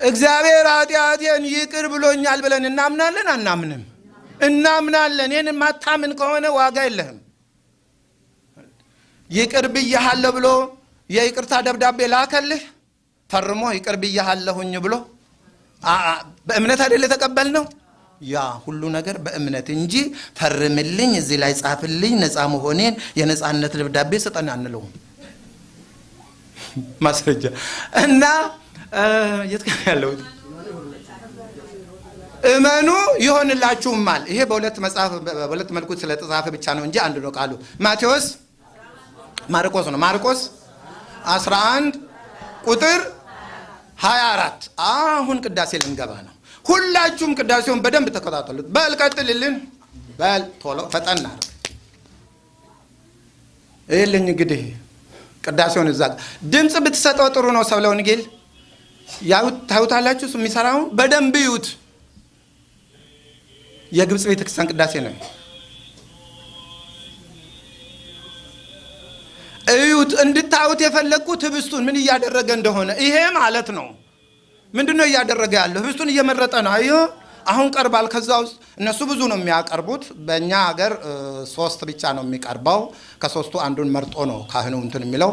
እግዚአብሔር ኃጢአቴን ይቅር ብሎኛል ብለን እናምናለን አናምንም? እናምናለን። ይህን ማታምን ከሆነ ዋጋ የለህም። ይቅር ብያሃለሁ ብሎ የይቅርታ ደብዳቤ ላከልህ ፈርሞ ይቅር ብያሃለሁኝ ብሎ በእምነት አይደል የተቀበልነው? ያ ሁሉ ነገር በእምነት እንጂ ፈርምልኝ፣ እዚህ ላይ ጻፍልኝ፣ ነፃ መሆኔን የነፃነት ደብዳቤ ስጠን አንለውም። ማስረጃ እና የት ጋር እመኑ ይሆንላችሁማል። ይሄ በሁለት መጽሐፍ በሁለት መልኩ ስለተጻፈ ብቻ ነው እንጂ አንድ ነው ቃሉ። ማቴዎስ ማርቆስ ነው። ማርቆስ 11 ቁጥር 24 አሁን ቅዳሴ ልንገባ ነው። ሁላችሁም ቅዳሴውን በደንብ ተከታተሉት። በል ቀጥልልን፣ በል ቶሎ ፈጠን ይልኝ እንግዲህ ቅዳሴውን እዛ ድምፅ ብትሰጠው ጥሩ ነው። ሰብለ ወንጌል ታዩታላችሁ። የሚሰራውን በደንብ ይዩት። የግብፅ ቤተክርስቲያን ቅዳሴ ነው። እዩት። እንድታዩት የፈለግኩት ህብስቱን ምን እያደረገ እንደሆነ ይሄ ማለት ነው። ምንድን ነው እያደረገ ያለው? ህብስቱን እየመረጠ ነው። አዮ አሁን ቀርባል። ከዛ ውስጥ እነሱ ብዙ ነው የሚያቀርቡት። በእኛ ሀገር ሶስት ብቻ ነው የሚቀርበው። ከሶስቱ አንዱን መርጦ ነው ካህኑ እንትን የሚለው።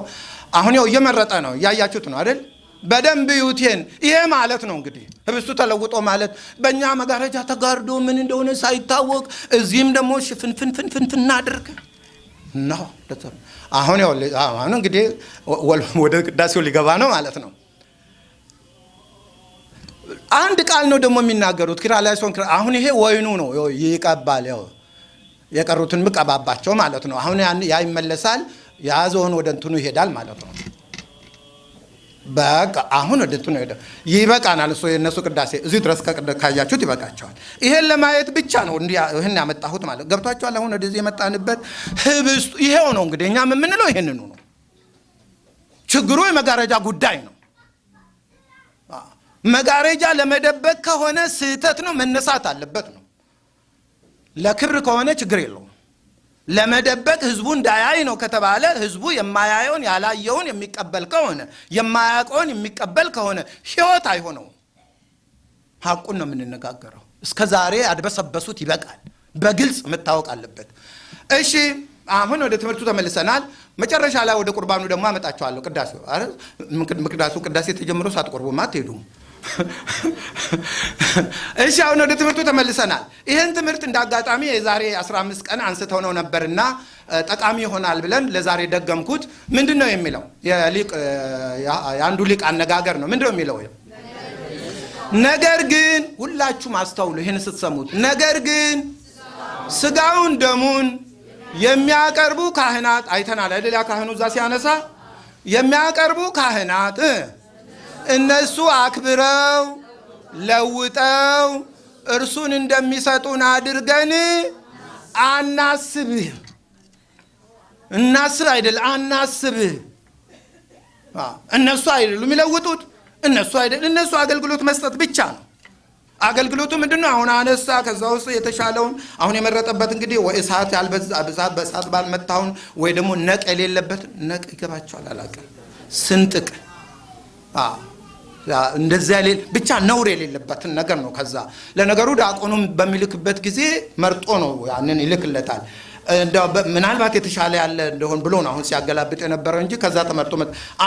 አሁን ያው እየመረጠ ነው። እያያችሁት ነው አይደል? በደንብ ዩቴን ይሄ ማለት ነው እንግዲህ ህብስቱ ተለውጦ ማለት በእኛ መጋረጃ ተጋርዶ ምን እንደሆነ ሳይታወቅ እዚህም ደግሞ ሽፍንፍንፍንፍን እናድርግ ነው። አሁን አሁን እንግዲህ ወደ ቅዳሴው ሊገባ ነው ማለት ነው። አንድ ቃል ነው ደግሞ የሚናገሩት ኪርያላይሶን። አሁን ይሄ ወይኑ ነው ይቀባል። ያው የቀሩትን ምቀባባቸው ማለት ነው። አሁን ያ ይመለሳል፣ የያዘውን ወደ እንትኑ ይሄዳል ማለት ነው። በቃ አሁን ወደ እንትኑ ሄደ። ይበቃናል። እሱ የእነሱ ቅዳሴ እዚህ ድረስ ካያችሁት ይበቃቸዋል። ይሄን ለማየት ብቻ ነው ይህን ያመጣሁት ማለት ገብቷቸዋል። አሁን ወደዚህ የመጣንበት ህብስቱ ይሄው ነው እንግዲህ እኛም የምንለው ይሄንኑ ነው። ችግሩ የመጋረጃ ጉዳይ ነው። መጋረጃ ለመደበቅ ከሆነ ስህተት ነው፣ መነሳት አለበት ነው። ለክብር ከሆነ ችግር የለውም። ለመደበቅ ህዝቡ እንዳያይ ነው ከተባለ ህዝቡ የማያየውን ያላየውን የሚቀበል ከሆነ የማያውቀውን የሚቀበል ከሆነ ህይወት አይሆነውም። ሀቁን ነው የምንነጋገረው። እስከ ዛሬ አድበሰበሱት ይበቃል። በግልጽ መታወቅ አለበት። እሺ አሁን ወደ ትምህርቱ ተመልሰናል። መጨረሻ ላይ ወደ ቁርባኑ ደግሞ አመጣቸዋለሁ። ቅዳሴው ቅዳሴው ቅዳሴ ተጀምሮ ሳትቆርቡማ አትሄዱም። እሺ አሁን ወደ ትምህርቱ ተመልሰናል። ይህን ትምህርት እንደ አጋጣሚ የዛሬ 15 ቀን አንስተው ነው ነበርና ጠቃሚ ይሆናል ብለን ለዛሬ ደገምኩት። ምንድን ነው የሚለው? የአንዱ ሊቅ አነጋገር ነው። ምንድን ነው የሚለው? ነገር ግን ሁላችሁም አስተውሉ፣ ይህን ስትሰሙት። ነገር ግን ስጋውን ደሙን የሚያቀርቡ ካህናት አይተናል አይደል? ካህኑ እዛ ሲያነሳ የሚያቀርቡ ካህናት እነሱ አክብረው ለውጠው እርሱን እንደሚሰጡን አድርገን አናስብህ። እናስብ አይደል? አናስብህ። እነሱ አይደሉም የሚለውጡት፣ እነሱ አይደል። እነሱ አገልግሎት መስጠት ብቻ ነው። አገልግሎቱ ምንድን ነው? አሁን አነሳ። ከዛ ውስጥ የተሻለውን አሁን የመረጠበት እንግዲህ ወይ እሳት ያልበዛ በእሳት ባልመታውን ወይ ደግሞ ነቅ የሌለበት ነቅ ይገባቸዋል። አላውቅም ስንጥቅ እንደዚያ ብቻ ነውር የሌለበትን ነገር ነው። ከዛ ለነገሩ ዲያቆኑም በሚልክበት ጊዜ መርጦ ነው ያንን ይልክለታል። ምናልባት የተሻለ ያለ እንደሆን ብሎ ነው አሁን ሲያገላብጥ የነበረው እንጂ ከዛ ተመርጦ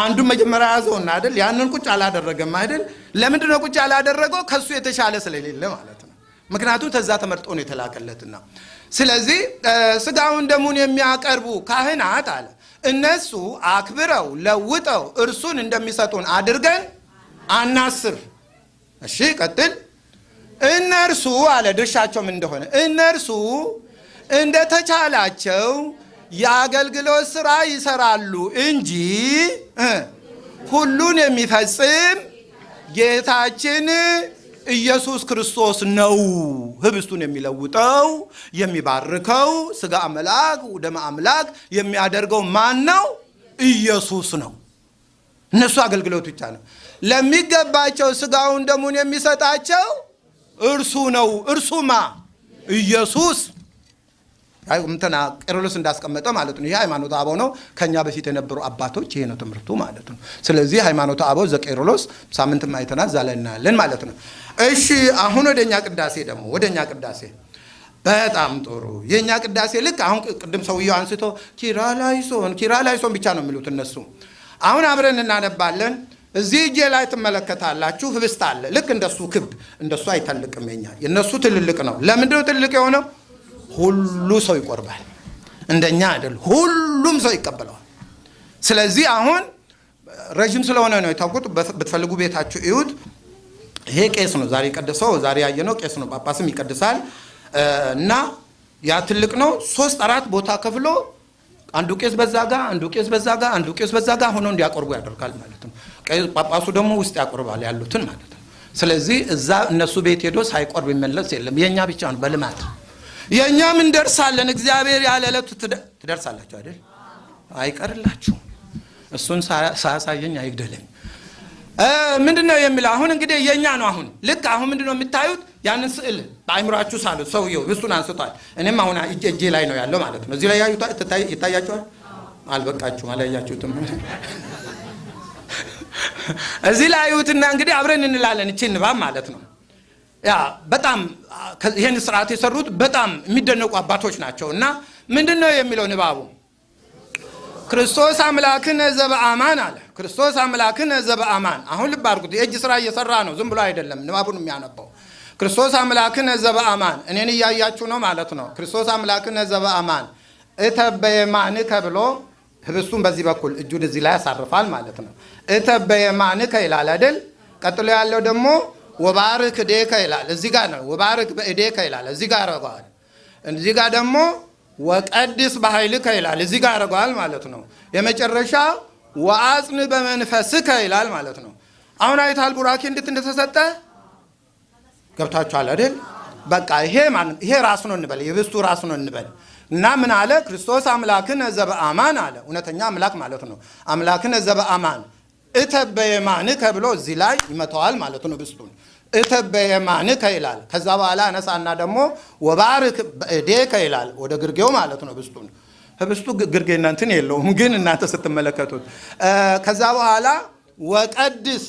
አንዱን መጀመሪያ ያዘውና አይደል ያንን ቁጭ አላደረገም አይደል። ለምንድን ነው ቁጭ ያላደረገው? ከሱ የተሻለ ስለሌለ ማለት ነው። ምክንያቱም ከዛ ተመርጦ ነው የተላከለትና። ስለዚህ ስጋውን ደሙን የሚያቀርቡ ካህናት አለ እነሱ አክብረው ለውጠው እርሱን እንደሚሰጡን አድርገን አናስብ። እሺ ቀጥል። እነርሱ አለ ድርሻቸው እንደሆነ እነርሱ እንደተቻላቸው የአገልግሎት ስራ ይሰራሉ እንጂ ሁሉን የሚፈጽም ጌታችን ኢየሱስ ክርስቶስ ነው ህብስቱን የሚለውጠው የሚባርከው፣ ስጋ አምላክ ደመ አምላክ የሚያደርገው ማን ነው? ኢየሱስ ነው። እነሱ አገልግሎት ብቻ ነው። ለሚገባቸው ስጋውን ደሙን የሚሰጣቸው እርሱ ነው። እርሱማ ኢየሱስ እንትና ቄርሎስ እንዳስቀመጠ ማለት ነው። ይሄ ሃይማኖተ አበው ነው። ከኛ በፊት የነበሩ አባቶች ይሄ ነው ትምህርቱ ማለት ነው። ስለዚህ ሃይማኖተ አበው ዘቄርሎስ ሳምንትም አይተናል፣ እዛ ላይ እናያለን ማለት ነው። እሺ አሁን ወደኛ ቅዳሴ ደግሞ ወደኛ ቅዳሴ በጣም ጥሩ። የእኛ ቅዳሴ ልክ አሁን ቅድም ሰውየው አንስቶ ኪራላይሶን ኪራላይሶን ብቻ ነው የሚሉት እነሱ። አሁን አብረን እናነባለን። እዚህ እጄ ላይ ትመለከታላችሁ ህብስት አለ። ልክ እንደሱ ክብ እንደሱ አይተልቅም። የኛ የእነሱ ትልልቅ ነው። ለምንድነው ትልልቅ የሆነው? ሁሉ ሰው ይቆርባል። እንደኛ አይደል፣ ሁሉም ሰው ይቀበለዋል። ስለዚህ አሁን ረዥም ስለሆነ ነው የታውቁት። ብትፈልጉ ቤታችሁ እዩት። ይሄ ቄስ ነው ዛሬ ቀደሰው፣ ዛሬ ያየነው ቄስ ነው። ጳጳስም ይቀድሳል እና ያ ትልቅ ነው። ሶስት አራት ቦታ ከፍሎ አንዱ ቄስ በዛ ጋ፣ አንዱ ቄስ በዛ ጋ፣ አንዱ ቄስ በዛ ጋ ሆኖ እንዲያቆርቡ ያደርጋል ማለት ነው። ጳጳሱ ደግሞ ውስጥ ያቆርባል ያሉትን ማለት ነው። ስለዚህ እዛ እነሱ ቤት ሄዶ ሳይቆርብ ይመለስ የለም። የእኛ ብቻ ነው በልማት የእኛም እንደርሳለን። እግዚአብሔር ያለ ዕለቱ ትደርሳላችሁ አይደል? አይቀርላችሁም። እሱን ሳያሳየኝ አይግደለኝ። ምንድን ነው የሚለው? አሁን እንግዲህ የእኛ ነው። አሁን ልክ አሁን ምንድን ነው የምታዩት? ያንን ስዕል በአይምራችሁ ሳሉት። ሰውየው ህብስቱን አንስቷል። እኔም አሁን እጄ ላይ ነው ያለው ማለት ነው። እዚህ ላይ ይታያችኋል። አልበቃችሁም፣ አላያችሁትም። እዚህ ላይ አዩትና እንግዲህ አብረን እንላለን። እቺ ንባብ ማለት ነው ያ በጣም ይህን ስርዓት የሰሩት በጣም የሚደነቁ አባቶች ናቸው። እና ምንድን ነው የሚለው ንባቡ? ክርስቶስ አምላክነ ዘበአማን አለ። ክርስቶስ አምላክነ ዘበአማን። አሁን ልብ አድርጉት፣ የእጅ ስራ እየሰራ ነው፣ ዝም ብሎ አይደለም ንባቡን የሚያነባው። ክርስቶስ አምላክነ ዘበአማን፣ እኔን እያያችሁ ነው ማለት ነው። ክርስቶስ አምላክነ ዘበአማን እተበየማንከ ብሎ ህብስቱን በዚህ በኩል እጁን እዚህ ላይ ያሳርፋል ማለት ነው። እተበየማንከ ይላል አይደል? ቀጥሎ ያለው ደግሞ ወባርክ እዴከ ይላል። እዚህ ጋር ነው ወባርክ በእዴከ ይላል። እዚህ ጋር ያደርገዋል። እዚህ ጋር ደግሞ ወቀድስ በኃይልከ ይላል። እዚህ ጋር ያደርገዋል ማለት ነው። የመጨረሻ ወአጽን በመንፈስከ ይላል ማለት ነው። አሁን አይታል ቡራኬ እንዴት እንደተሰጠ ገብታችኋል አይደል? በቃ ይሄ ይሄ ራሱ ነው እንበል፣ የህብስቱ ራሱ ነው እንበል እና ምን አለ? ክርስቶስ አምላክነ ዘበአማን አለ። እውነተኛ አምላክ ማለት ነው። አምላክነ ዘበአማን እተበየማንከ ብሎ እዚህ ላይ ይመተዋል ማለት ነው። ህብስቱን እተበየማንከ ይላል። ከዛ በኋላ አነሳና ደግሞ ወባርክ በእዴከ ይላል። ወደ ግርጌው ማለት ነው ህብስቱን ህብስቱ ግርጌና እንትን የለውም ግን እናንተ ስትመለከቱት። ከዛ በኋላ ወቀድስ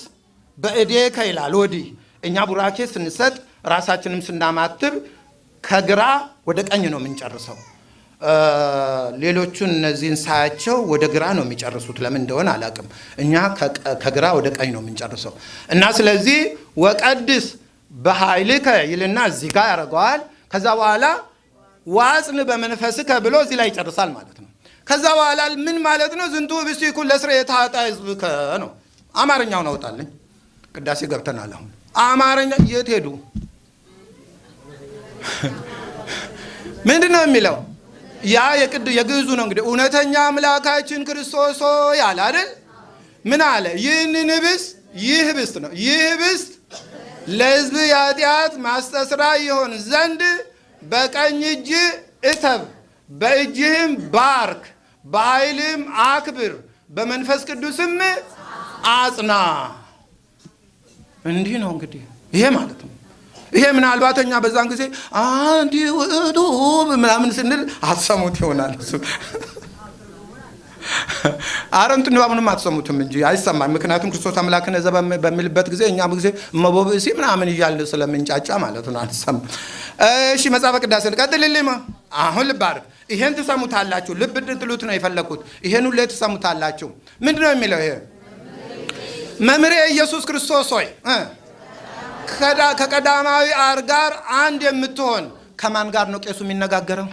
በእዴከ ይላል። ወዲህ እኛ ቡራኬ ስንሰጥ ራሳችንም ስናማትብ ከግራ ወደ ቀኝ ነው የምንጨርሰው። ሌሎቹን እነዚህን ሳያቸው ወደ ግራ ነው የሚጨርሱት። ለምን እንደሆነ አላውቅም። እኛ ከግራ ወደ ቀኝ ነው የምንጨርሰው እና ስለዚህ ወቀድስ በኃይልከ ይልና እዚህ ጋር ያደርገዋል። ከዛ በኋላ ዋጽን በመንፈስከ ብሎ እዚህ ላይ ይጨርሳል ማለት ነው። ከዛ በኋላ ምን ማለት ነው? ዝንቱ ህብስቱ ይኩን ለስርየተ ኃጣውእ ሕዝብከ ነው። አማርኛውን አውጣልኝ። ቅዳሴ ገብተናል። አሁን አማርኛ የት ሄዱ? ምንድን ነው የሚለው? ያ የቅድ የግዕዙ ነው እንግዲህ እውነተኛ አምላካችን ክርስቶስ ሆይ አለ አይደል? ምን አለ? ይህንን ህብስት ይህ ህብስት ነው ይህ ህብስት ለሕዝብ የኃጢአት ማስተስሪያ ይሆን ዘንድ በቀኝ እጅ እተብ፣ በእጅህም ባርክ፣ በኃይልም አክብር፣ በመንፈስ ቅዱስም አጽና። እንዲህ ነው እንግዲህ ይሄ ማለት ነው። ይሄ ምናልባት እኛ በዛን ጊዜ አንድ ውእቱ ምናምን ስንል አትሰሙት ይሆናል። እሱ አረንት ንባቡንም አትሰሙትም እንጂ አይሰማም። ምክንያቱም ክርስቶስ አምላክን ዘ በሚልበት ጊዜ እኛም ጊዜ እመቦብእሲ ምናምን እያልን ስለምንጫጫ ማለት ነው አንሰማም። እሺ መጽሐፈ ቅዳሴ ቀጥልልኝ። አሁን ልብ ይሄን ትሰሙታላችሁ። ልብ እንድትሉት ነው የፈለግኩት። ይሄን ሁሌ ትሰሙታላችሁ። ምንድን ነው የሚለው? ይሄ መምህሬ ኢየሱስ ክርስቶስ ሆይ ከቀዳማዊ አር ጋር አንድ የምትሆን ከማን ጋር ነው ቄሱ የሚነጋገረው?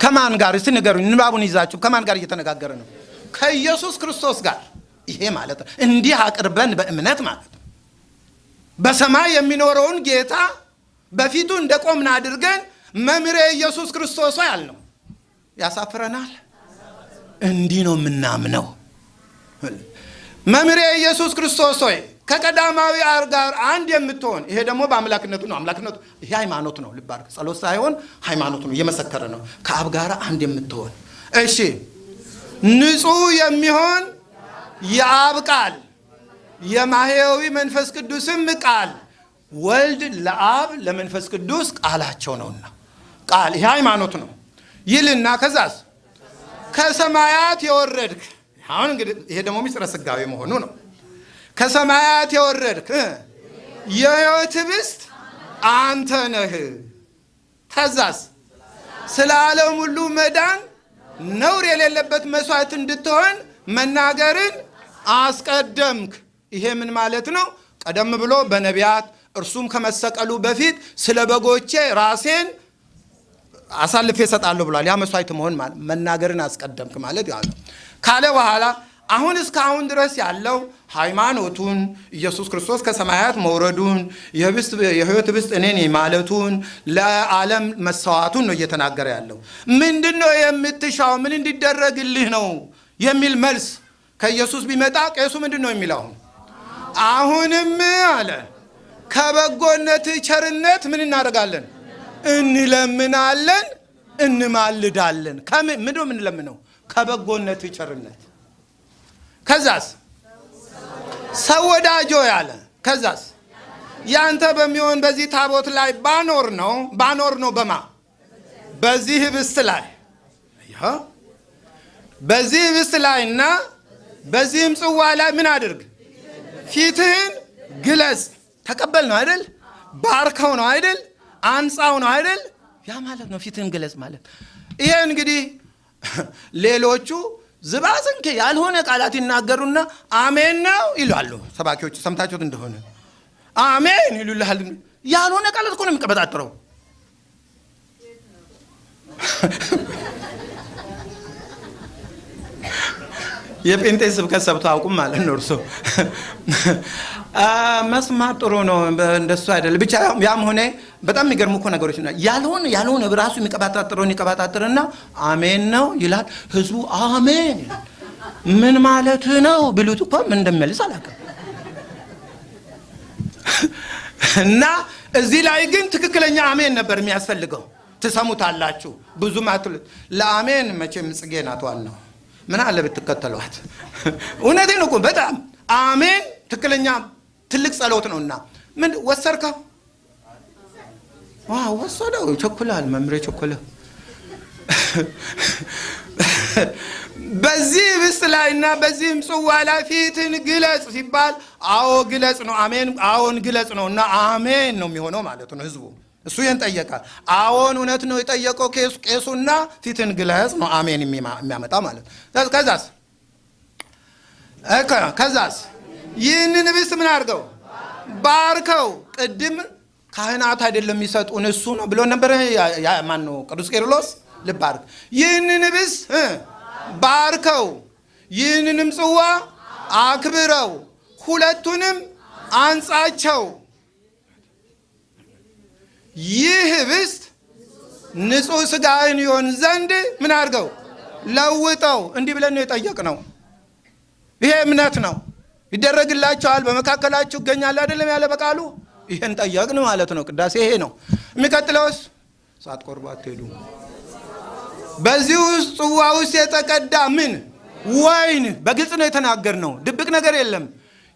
ከማን ጋር እስቲ ንገሩኝ። ንባቡን ይዛችሁ ከማን ጋር እየተነጋገረ ነው? ከኢየሱስ ክርስቶስ ጋር። ይሄ ማለት ነው እንዲህ አቅርበን በእምነት ማለት ነው በሰማይ የሚኖረውን ጌታ በፊቱ እንደቆምን አድርገን መምህሬ ኢየሱስ ክርስቶስ ሆይ አልነው። ያሳፍረናል? እንዲህ ነው የምናምነው። መምህሬ ኢየሱስ ክርስቶስ ሆይ ከቀዳማዊ ጋር አንድ የምትሆን ይሄ ደግሞ በአምላክነቱ ነው። አምላክነቱ ይሄ ሃይማኖት ነው። ልብ ጸሎት ሳይሆን ሃይማኖት ነው። እየመሰከረ ነው። ከአብ ጋር አንድ የምትሆን እሺ፣ ንጹሕ የሚሆን የአብ ቃል የማህያዊ መንፈስ ቅዱስም ቃል ወልድ ለአብ ለመንፈስ ቅዱስ ቃላቸው ነውና ቃል ይሄ ሃይማኖት ነው ይልና ከዛስ ከሰማያት የወረድክ አሁን እንግዲህ ይሄ ደግሞ ምስጢረ ሥጋዌ መሆኑ ነው። ከሰማያት የወረድክ የሕይወት ኅብስት አንተ ነህ። ከዛስ ስለ ዓለም ሁሉ መዳን ነውር የሌለበት መስዋዕት እንድትሆን መናገርን አስቀደምክ። ይሄ ምን ማለት ነው? ቀደም ብሎ በነቢያት እርሱም ከመሰቀሉ በፊት ስለ በጎቼ ራሴን አሳልፌ እሰጣለሁ ብሏል። ያ መስዋዕት መሆን መናገርን አስቀደምክ ማለት ያ ነው ካለ በኋላ አሁን እስካሁን ድረስ ያለው ሃይማኖቱን ኢየሱስ ክርስቶስ ከሰማያት መውረዱን የሕይወት ኅብስት እኔ ማለቱን ለዓለም መሰዋቱን ነው እየተናገረ ያለው። ምንድን ነው የምትሻው? ምን እንዲደረግልህ ነው የሚል መልስ ከኢየሱስ ቢመጣ ቄሱ ምንድን ነው የሚለው? አሁንም አለ ከበጎነት ቸርነት ምን እናደርጋለን? እንለምናለን፣ እንማልዳለን። ከምን ምንድን ነው የምንለምነው? ከበጎነት ቸርነት ከዛስ ሰው ወዳጆ ያለ ከዛስ? ያንተ በሚሆን በዚህ ታቦት ላይ ባኖር ነው ባኖር ነው በማ? በዚህ ኅብስት ላይ። በዚህ ኅብስት ላይ እና በዚህም ጽዋ ላይ ምን አድርግ? ፊትህን ግለጽ። ተቀበል ነው አይደል? ባርከው ነው አይደል? አንጻው ነው አይደል? ያ ማለት ነው ፊትህን ግለጽ ማለት። ይሄ እንግዲህ ሌሎቹ ዝባዝንኬ ያልሆነ ቃላት ይናገሩና አሜን ነው ይላሉ። ሰባኪዎች ሰምታችሁት እንደሆነ አሜን ይሉልሃል። ያልሆነ ቃላት እኮ ነው የሚቀበጣጥረው። የጴንጤ ስብከት ሰብቶ አውቁም ማለት ነው። እርሶ መስማት ጥሩ ነው፣ እንደሱ አይደለም። ብቻ ያም ሆነ በጣም የሚገርሙ እኮ ነገሮች ያልሆነ ያልሆነ ራሱ የሚቀባጣጥረውን ይቀባጣጥርና አሜን ነው ይላል። ህዝቡ አሜን ምን ማለት ነው ብሉት እኮ ምን እንደሚመልስ አላውቅም። እና እዚህ ላይ ግን ትክክለኛ አሜን ነበር የሚያስፈልገው። ትሰሙታላችሁ ብዙም አትሉት። ለአሜን መቼም ጽጌ ናት ዋናው ምን አለ ብትከተሏት። እውነቴን እኮ በጣም አሜን ትክክለኛ ትልቅ ጸሎት ነውና ምን ወሰድከው? ወሰደው። ቸኩላል መምሬ ቸኮለ። በዚህ ኅብስት ላይ እና በዚህም ጽዋ ላይ ፊትን ግለጽ ሲባል አዎ ግለጽ ነው። አሜን አዎን ግለጽ ነው እና አሜን ነው የሚሆነው ማለት ነው ህዝቡ እሱ ይህን ጠየቀ። አዎን እውነት ነው የጠየቀው ቄሱና ፊትን ግለጽ ነው አሜን የሚያመጣ ማለት ነው። ከዛስ ከዛስ ይህንን ኅብስት ምን አድርገው ባርከው። ቅድም ካህናት አይደለም የሚሰጡን እሱ ነው ብሎ ነበረ። ማን ነው ቅዱስ ቄርሎስ? ልብ አድርግ። ይህንን ኅብስት ባርከው፣ ይህንንም ጽዋ አክብረው፣ ሁለቱንም አንጻቸው ይህ ኅብስት ንጹሕ ሥጋህን ይሆን ዘንድ ምን አድርገው ለውጠው። እንዲህ ብለን ነው የጠየቅነው። ይሄ እምነት ነው። ይደረግላቸዋል፣ በመካከላችሁ ይገኛል አይደለም ያለ በቃሉ። ይሄን ጠየቅን ማለት ነው። ቅዳሴ ይሄ ነው። የሚቀጥለውስ ሳትቆርቡ አትሄዱ። በዚህ ውስጥ ጽዋ ውስጥ የተቀዳ ምን ወይን፣ በግልጽ ነው የተናገርነው። ድብቅ ነገር የለም።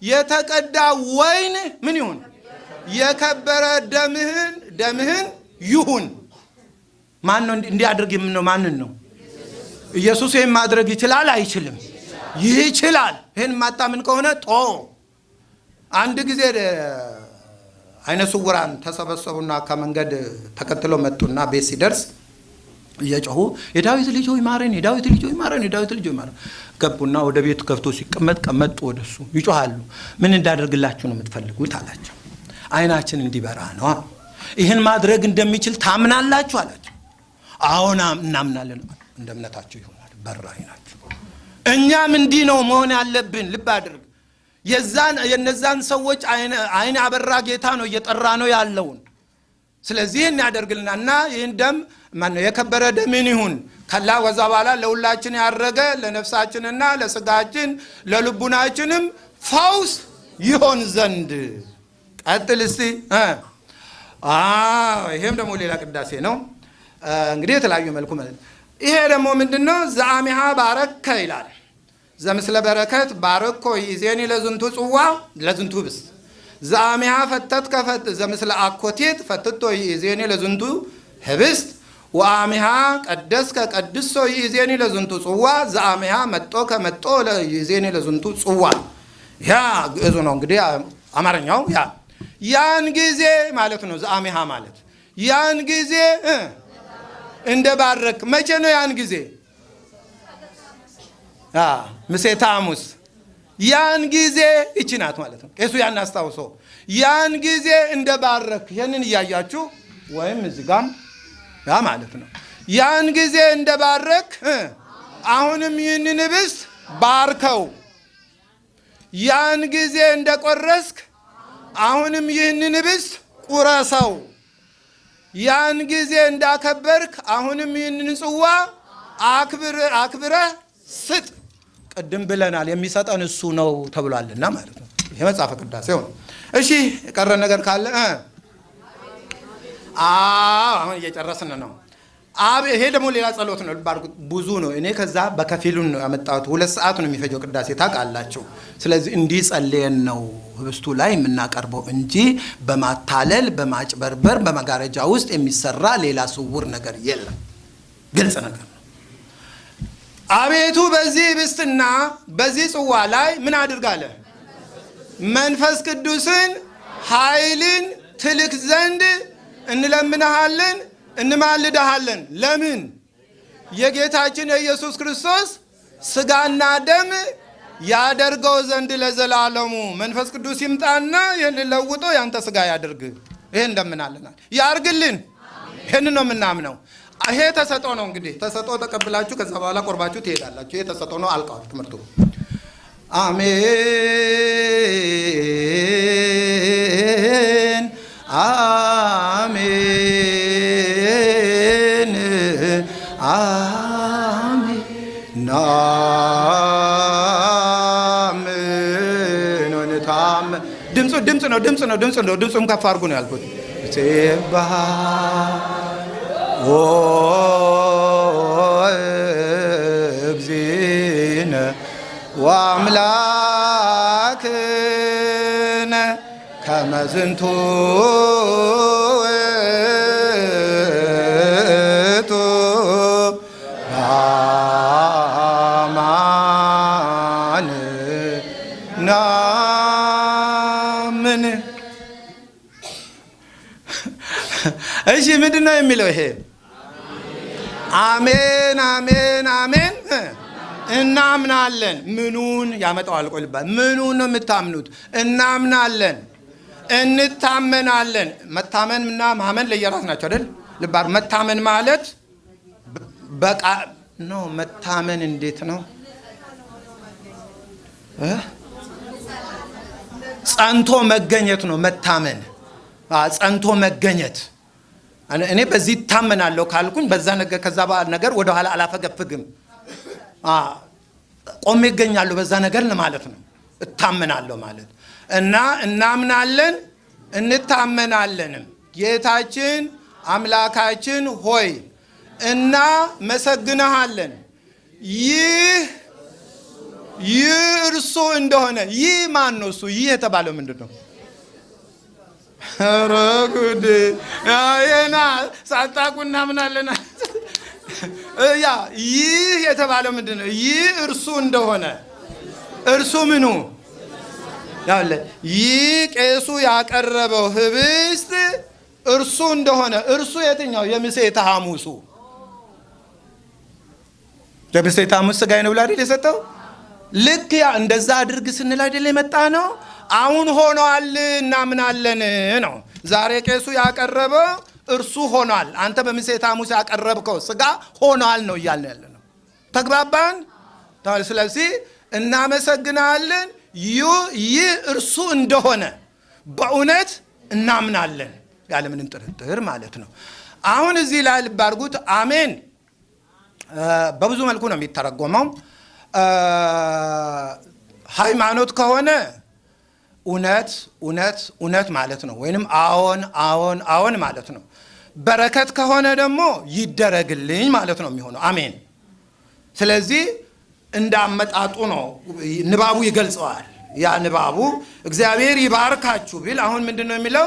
የተቀዳ ወይን ምን ይሁን የከበረ ደምህን ደምህን ይሁን። ማን ነው እንዲያደርግ የምነው? ማንን ነው? ኢየሱስ ይህን ማድረግ ይችላል አይችልም? ይችላል። ይህን ማታምን ከሆነ ጦ አንድ ጊዜ አይነ ስውራን ተሰበሰቡና ከመንገድ ተከትለው መጡና ቤት ሲደርስ እየጮሁ የዳዊት ልጅ ሆይ ማረን፣ የዳዊት ልጅ ሆይ ማረን፣ የዳዊት ልጅ ሆይ ማረን። ገቡና ወደ ቤቱ ከፍቶ ሲቀመጥ ቀመጡ። ወደሱ ይጮሃሉ። ምን እንዳደርግላችሁ ነው የምትፈልጉት አላቸው። አይናችን እንዲበራ ነው። ይህን ማድረግ እንደሚችል ታምናላችሁ አላቸው። አሁን እናምናለን። እንደ እምነታችሁ ይሆናል። በራ አይናችሁ። እኛም እንዲህ ነው መሆን ያለብን። ልብ አድርግ። የዛን የነዛን ሰዎች አይን አበራ ጌታ ነው እየጠራ ነው ያለውን። ስለዚህ ይህን ያደርግልና እና ይህን ደም ማነው የከበረ ደምን ይሁን ከላ ወዛ በኋላ ለሁላችን ያረገ ለነፍሳችንና ለስጋችን ለልቡናችንም ፈውስ ይሆን ዘንድ ቀጥል እስቲ ይሄም ደግሞ ሌላ ቅዳሴ ነው። እንግዲህ የተለያዩ መልኩ ማለት ይሄ ደግሞ ምንድን ነው? ዘአሚሃ ባረከ ይላል። ዘምስለ በረከት ባረኮ ይዜኒ ለዝንቱ ጽዋ ለዝንቱ ህብስት ዘአሚሃ ፈተትከ ዘምስለ አኮቴት ፈትቶ ይዜኒ ለዝንቱ ህብስት ወአሚሃ ቀደስከ ቀድሶ ይዜኒ ለዝንቱ ጽዋ ዘአሚሃ መጦ ከመጦ ይዜኒ ለዝንቱ ጽዋ። ያ ግዕዙ ነው እንግዲህ አማርኛው ያ ያን ጊዜ ማለት ነው። ዘአሚሃ ማለት ያን ጊዜ እንደ ባረክ መቼ ነው? ያን ጊዜ ምሴተ ሐሙስ ያን ጊዜ ይቺ ናት ማለት ነው። ቄሱ ያን አስታውሶ ያን ጊዜ እንደ ባረክ ይህንን እያያችሁ ወይም እዚህ ጋም ያ ማለት ነው። ያን ጊዜ እንደ ባረክ አሁንም ይህንን ህብስት ባርከው። ያን ጊዜ እንደ ቆረስክ አሁንም ይህንን ህብስት ቁረሰው። ያን ጊዜ እንዳከበርክ አሁንም ይህንን ጽዋ አክብረህ ስጥ። ቅድም ብለናል፣ የሚሰጠን እሱ ነው ተብሏልና ማለት ነው። ይሄ መጽሐፈ ቅዳሴው ነው። እሺ የቀረ ነገር ካለ አሁን እየጨረስን ነው። አብ ይሄ ደግሞ ሌላ ጸሎት ነው። ብዙ ነው። እኔ ከዛ በከፊሉን ነው ያመጣሁት። ሁለት ሰዓት ነው የሚፈጀው ቅዳሴ ታውቃላችሁ። ስለዚህ እንዲህ ጸልየን ነው ህብስቱ ላይ የምናቀርበው እንጂ በማታለል በማጭበርበር በመጋረጃ ውስጥ የሚሰራ ሌላ ስውር ነገር የለም። ግልጽ ነገር አቤቱ በዚህ ህብስትና በዚህ ጽዋ ላይ ምን አድርጋለ? መንፈስ ቅዱስን ኃይልን ትልክ ዘንድ እንለምንሃለን እንማልድሃለን። ለምን? የጌታችን የኢየሱስ ክርስቶስ ስጋና ደም ያደርገው ዘንድ ለዘላለሙ መንፈስ ቅዱስ ይምጣና ይህን ለውጦ ያንተ ስጋ ያድርግ። ይሄ እንደምናለናል ያርግልን። ይህን ነው የምናምነው። ይሄ ተሰጦ ነው እንግዲህ ተሰጦ ተቀብላችሁ ከዛ በኋላ ቆርባችሁ ትሄዳላችሁ። ይሄ ተሰጦ ነው። አልቀዋል ትምህርቱ። አሜን አሜን አሜን ድምፁ ድምፅ ነው ድምፅ ነው ድምፅ ነው ድምፁም ከፍ አድርጉ ነው ያልኩት። ሴባህ እግዚእነ ወአምላክነ ከመ ዝንቱ እሺ ምንድን ነው የሚለው ይሄ? አሜን አሜን አሜን እናምናለን። ምኑን ያመጣዋል? ቆይ ልባል። ምኑን ነው የምታምኑት? እናምናለን እንታመናለን። መታመን እና ማመን ለየራስ ናቸው አይደል? ልባር መታመን ማለት በቃ ነው። መታመን እንዴት ነው? ጸንቶ መገኘት ነው መታመን። ጸንቶ መገኘት እኔ በዚህ እታመናለሁ ካልኩኝ በዛ ነገር ከዛ ነገር ወደኋላ አላፈገፍግም። ቆሜ ይገኛለሁ በዛ ነገር ማለት ነው። እታመናለሁ ማለት እና እናምናለን እንታመናለንም። ጌታችን አምላካችን ሆይ እናመሰግንሃለን። ይህ ይህ እርሱ እንደሆነ ይህ ማን ነው? እሱ ይህ የተባለው ምንድን ነው? ኧረ ጉድ! ይሄና ሳታውቁ እናምናለን። ያ ይህ የተባለው ምንድን ነው? ይህ እርሱ እንደሆነ እርሱ ምኑ ያለ ይህ ቄሱ ያቀረበው ህብስት እርሱ እንደሆነ እርሱ የትኛው? የምሴተ ሐሙሱ የምሴተ ሐሙስ ሥጋዬ ነው ብሎ አይደል የሰጠው? ልክ ያ እንደዛ አድርግ ስንል አይደል የመጣ ነው። አሁን ሆኗል እናምናለን ነው። ዛሬ ቄሱ ያቀረበው እርሱ ሆኗል። አንተ በምሴተ ሐሙስ ያቀረብከው ሥጋ ሆኗል ነው እያልን ያለ ነው። ተግባባን? ስለዚህ እናመሰግናለን ይህ እርሱ እንደሆነ በእውነት እናምናለን ያለምንም ጥርጥር ማለት ነው። አሁን እዚህ ላይ ልብ አድርጉት። አሜን በብዙ መልኩ ነው የሚተረጎመው። ሃይማኖት ከሆነ እውነት እውነት እውነት ማለት ነው። ወይንም አዎን አዎን አዎን ማለት ነው። በረከት ከሆነ ደግሞ ይደረግልኝ ማለት ነው የሚሆነው። አሜን። ስለዚህ እንዳመጣጡ ነው ንባቡ ይገልጸዋል። ያ ንባቡ እግዚአብሔር ይባርካችሁ ቢል አሁን ምንድን ነው የሚለው?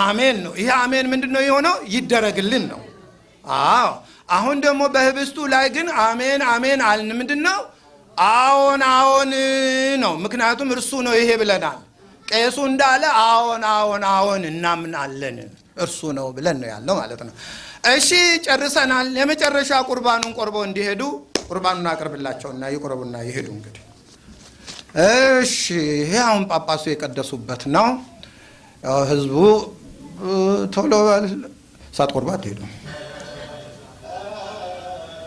አሜን ነው። ይሄ አሜን ምንድን ነው የሆነው? ይደረግልን ነው። አዎ አሁን ደግሞ በህብስቱ ላይ ግን አሜን አሜን አልን። ምንድን ነው? አዎን አዎን ነው። ምክንያቱም እርሱ ነው ይሄ ብለናል። ቄሱ እንዳለ አዎን አዎን አዎን እናምናለን እርሱ ነው ብለን ነው ያለው ማለት ነው። እሺ ጨርሰናል። የመጨረሻ ቁርባኑን ቆርበው እንዲሄዱ ቁርባኑን አቅርብላቸውና ይቁረቡና ይሄዱ። እንግዲህ እሺ፣ ይሄ አሁን ጳጳሱ የቀደሱበት ነው። ህዝቡ ቶሎ ሳትቆርቡ አትሄዱ።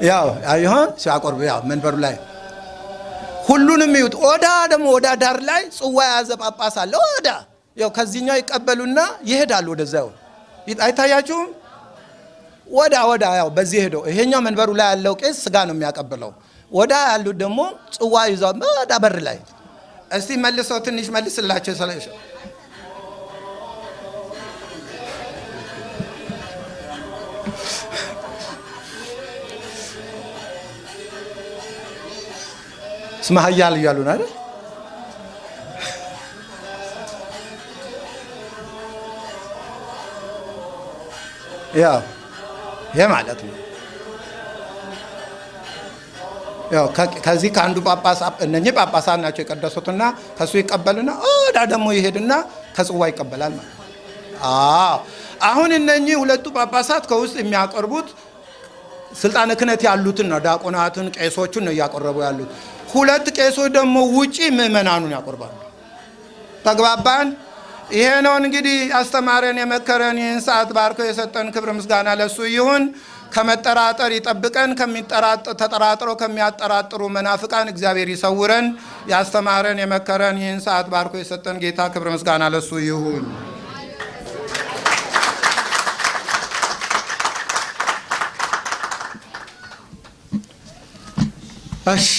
ያው ይሆን ሲያቆርቡ ያው መንበሩ ላይ ሁሉንም ይዩት። ኦዳ ደግሞ ኦዳ ዳር ላይ ጽዋ የያዘ ጳጳስ አለ። ኦዳ ያው ከዚህኛው ይቀበሉና ይሄዳሉ ወደዛው። አይታያችሁም? ወዳ ወዳ ያው በዚህ ሄደው ይሄኛው መንበሩ ላይ ያለው ቄስ ስጋ ነው የሚያቀብለው። ወዳ ያሉት ደግሞ ጽዋ ይዘው ወዳ በር ላይ እስቲ መልሰው ትንሽ መልስላቸው። ስመ ኃያል እያሉ ነው አይደል? ያው ይሄ ማለት ነው። ያው ከዚህ ከአንዱ ጳጳስ እነኚህ ጳጳሳት ናቸው የቀደሱትና ከሱ ይቀበልና ኦዳ ደግሞ ይሄድና ከጽዋ ይቀበላል ማለት አዎ አሁን እነኚህ ሁለቱ ጳጳሳት ከውስጥ የሚያቀርቡት ስልጣነ ክህነት ያሉትን ነው። ዲያቆናትን፣ ቄሶቹን ነው እያቀረቡ ያሉት። ሁለት ቄሶች ደግሞ ውጪ ምዕመናኑን ያቆርባሉ። ተግባባን? ይሄ ነው እንግዲህ ያስተማረን የመከረን ይህን ሰዓት ባርኮ የሰጠን ክብር ምስጋና ለሱ ይሁን። ከመጠራጠር ይጠብቀን። ተጠራጥረው ከሚያጠራጥሩ መናፍቃን እግዚአብሔር ይሰውረን። ያስተማረን የመከረን ይህን ሰዓት ባርኮ የሰጠን ጌታ ክብር ምስጋና ለሱ ይሁን። እሺ